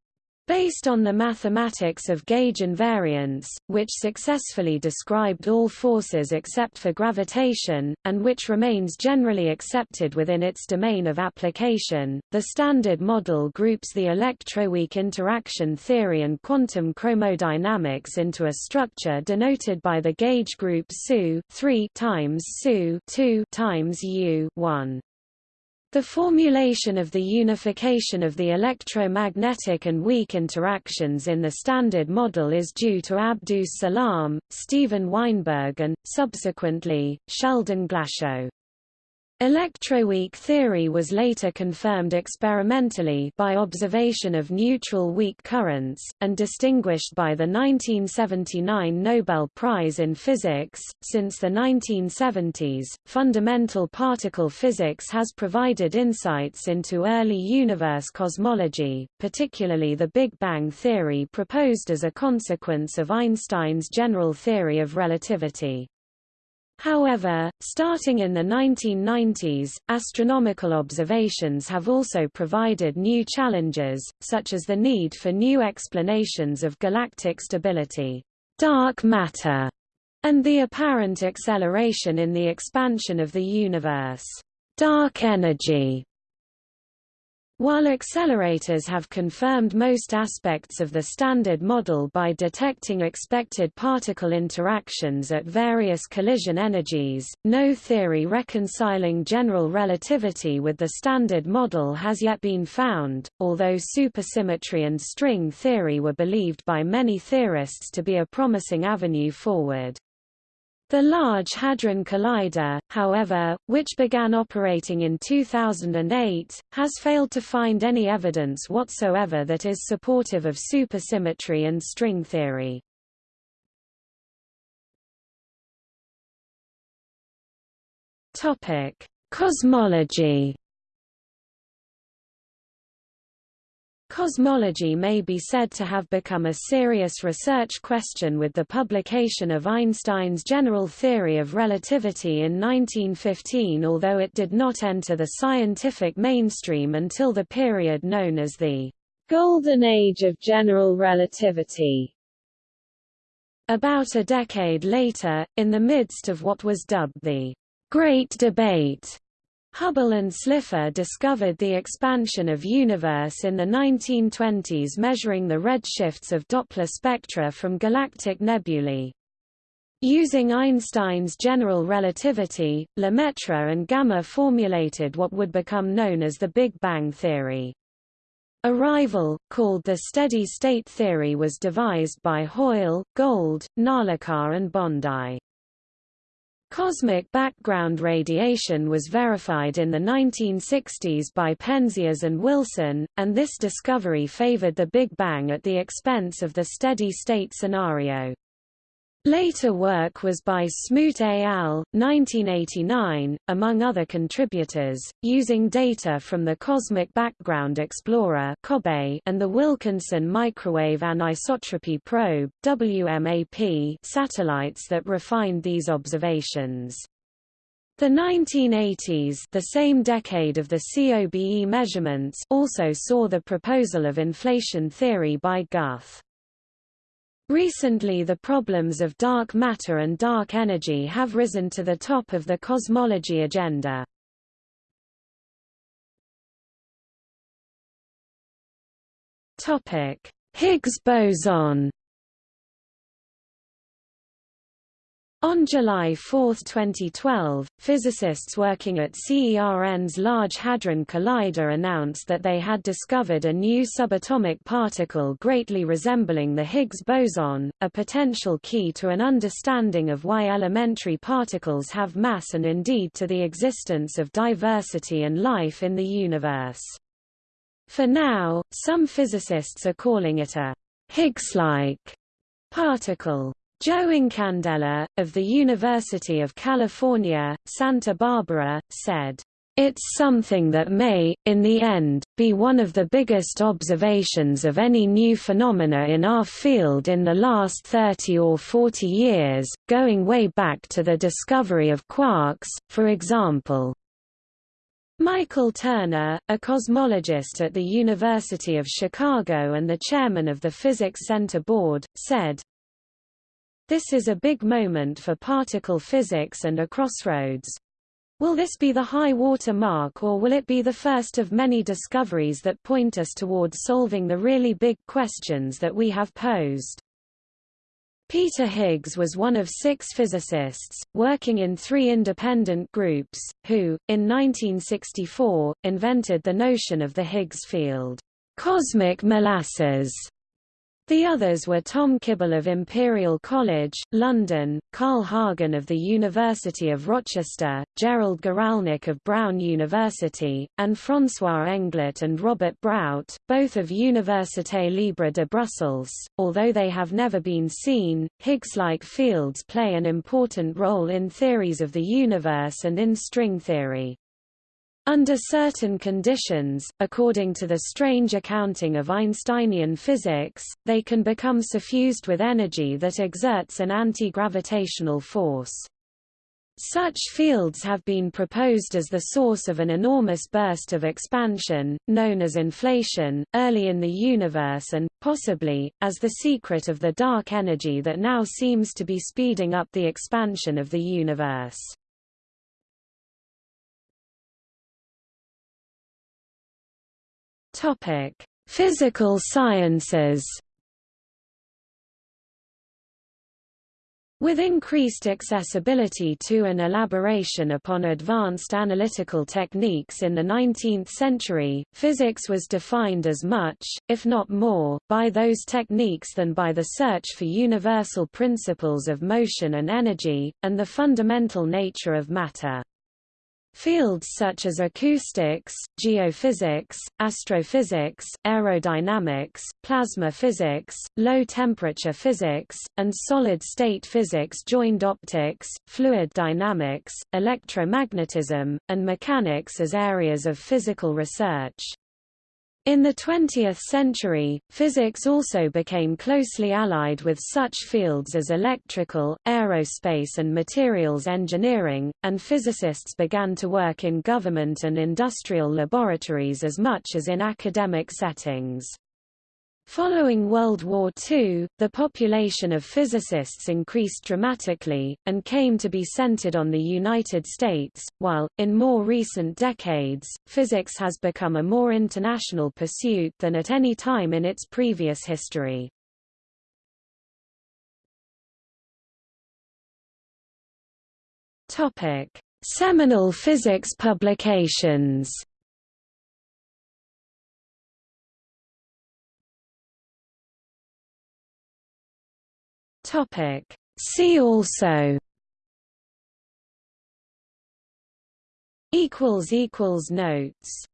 Based on the mathematics of gauge invariance, which successfully described all forces except for gravitation, and which remains generally accepted within its domain of application, the Standard Model groups the electroweak interaction theory and quantum chromodynamics into a structure denoted by the gauge group SU 3 times SU 2 times U 1. The formulation of the unification of the electromagnetic and weak interactions in the Standard Model is due to Abdus Salam, Steven Weinberg and, subsequently, Sheldon Glashow. Electroweak theory was later confirmed experimentally by observation of neutral weak currents, and distinguished by the 1979 Nobel Prize in Physics. Since the 1970s, fundamental particle physics has provided insights into early universe cosmology, particularly the Big Bang theory proposed as a consequence of Einstein's general theory of relativity. However, starting in the 1990s, astronomical observations have also provided new challenges, such as the need for new explanations of galactic stability, dark matter, and the apparent acceleration in the expansion of the universe, dark energy. While accelerators have confirmed most aspects of the Standard Model by detecting expected particle interactions at various collision energies, no theory reconciling general relativity with the Standard Model has yet been found, although supersymmetry and string theory were believed by many theorists to be a promising avenue forward. The Large Hadron Collider, however, which began operating in 2008, has failed to find any evidence whatsoever that is supportive of supersymmetry and string theory. Cosmology Cosmology may be said to have become a serious research question with the publication of Einstein's general theory of relativity in 1915 although it did not enter the scientific mainstream until the period known as the Golden Age of General Relativity. About a decade later, in the midst of what was dubbed the Great Debate, Hubble and Slipher discovered the expansion of universe in the 1920s measuring the redshifts of Doppler spectra from galactic nebulae. Using Einstein's general relativity, Lemaitre and Gamow formulated what would become known as the Big Bang theory. A rival, called the steady-state theory was devised by Hoyle, Gold, Narlikar and Bondi. Cosmic background radiation was verified in the 1960s by Penzias and Wilson, and this discovery favored the Big Bang at the expense of the steady-state scenario. Later work was by Smoot et al., 1989, among other contributors, using data from the Cosmic Background Explorer and the Wilkinson Microwave Anisotropy Probe WMAP satellites that refined these observations. The 1980s the same decade of the COBE measurements also saw the proposal of inflation theory by Guth. Recently the problems of dark matter and dark energy have risen to the top of the cosmology agenda. Higgs boson On July 4, 2012, physicists working at CERN's Large Hadron Collider announced that they had discovered a new subatomic particle greatly resembling the Higgs boson, a potential key to an understanding of why elementary particles have mass and indeed to the existence of diversity and life in the universe. For now, some physicists are calling it a Higgs-like particle. Joe Incandela, of the University of California, Santa Barbara, said, it's something that may, in the end, be one of the biggest observations of any new phenomena in our field in the last 30 or 40 years, going way back to the discovery of quarks, for example. Michael Turner, a cosmologist at the University of Chicago and the chairman of the Physics Center Board, said, this is a big moment for particle physics and a crossroads. Will this be the high water mark or will it be the first of many discoveries that point us towards solving the really big questions that we have posed? Peter Higgs was one of six physicists, working in three independent groups, who, in 1964, invented the notion of the Higgs field, cosmic molasses, The others were Tom Kibble of Imperial College, London, Carl Hagen of the University of Rochester, Gerald Guralnik of Brown University, and François Englert and Robert Brout, both of Université Libre de Brussels. Although they have never been seen, Higgs-like fields play an important role in theories of the universe and in string theory. Under certain conditions, according to the strange accounting of Einsteinian physics, they can become suffused with energy that exerts an anti-gravitational force. Such fields have been proposed as the source of an enormous burst of expansion, known as inflation, early in the universe and, possibly, as the secret of the dark energy that now seems to be speeding up the expansion of the universe. Topic: Physical sciences. With increased accessibility to and elaboration upon advanced analytical techniques in the 19th century, physics was defined as much, if not more, by those techniques than by the search for universal principles of motion and energy, and the fundamental nature of matter. Fields such as acoustics, geophysics, astrophysics, aerodynamics, plasma physics, low-temperature physics, and solid-state physics joined optics, fluid dynamics, electromagnetism, and mechanics as areas of physical research. In the 20th century, physics also became closely allied with such fields as electrical, aerospace and materials engineering, and physicists began to work in government and industrial laboratories as much as in academic settings. Following World War II, the population of physicists increased dramatically, and came to be centered on the United States, while, in more recent decades, physics has become a more international pursuit than at any time in its previous history. Seminal physics publications Topic. See also equals equals notes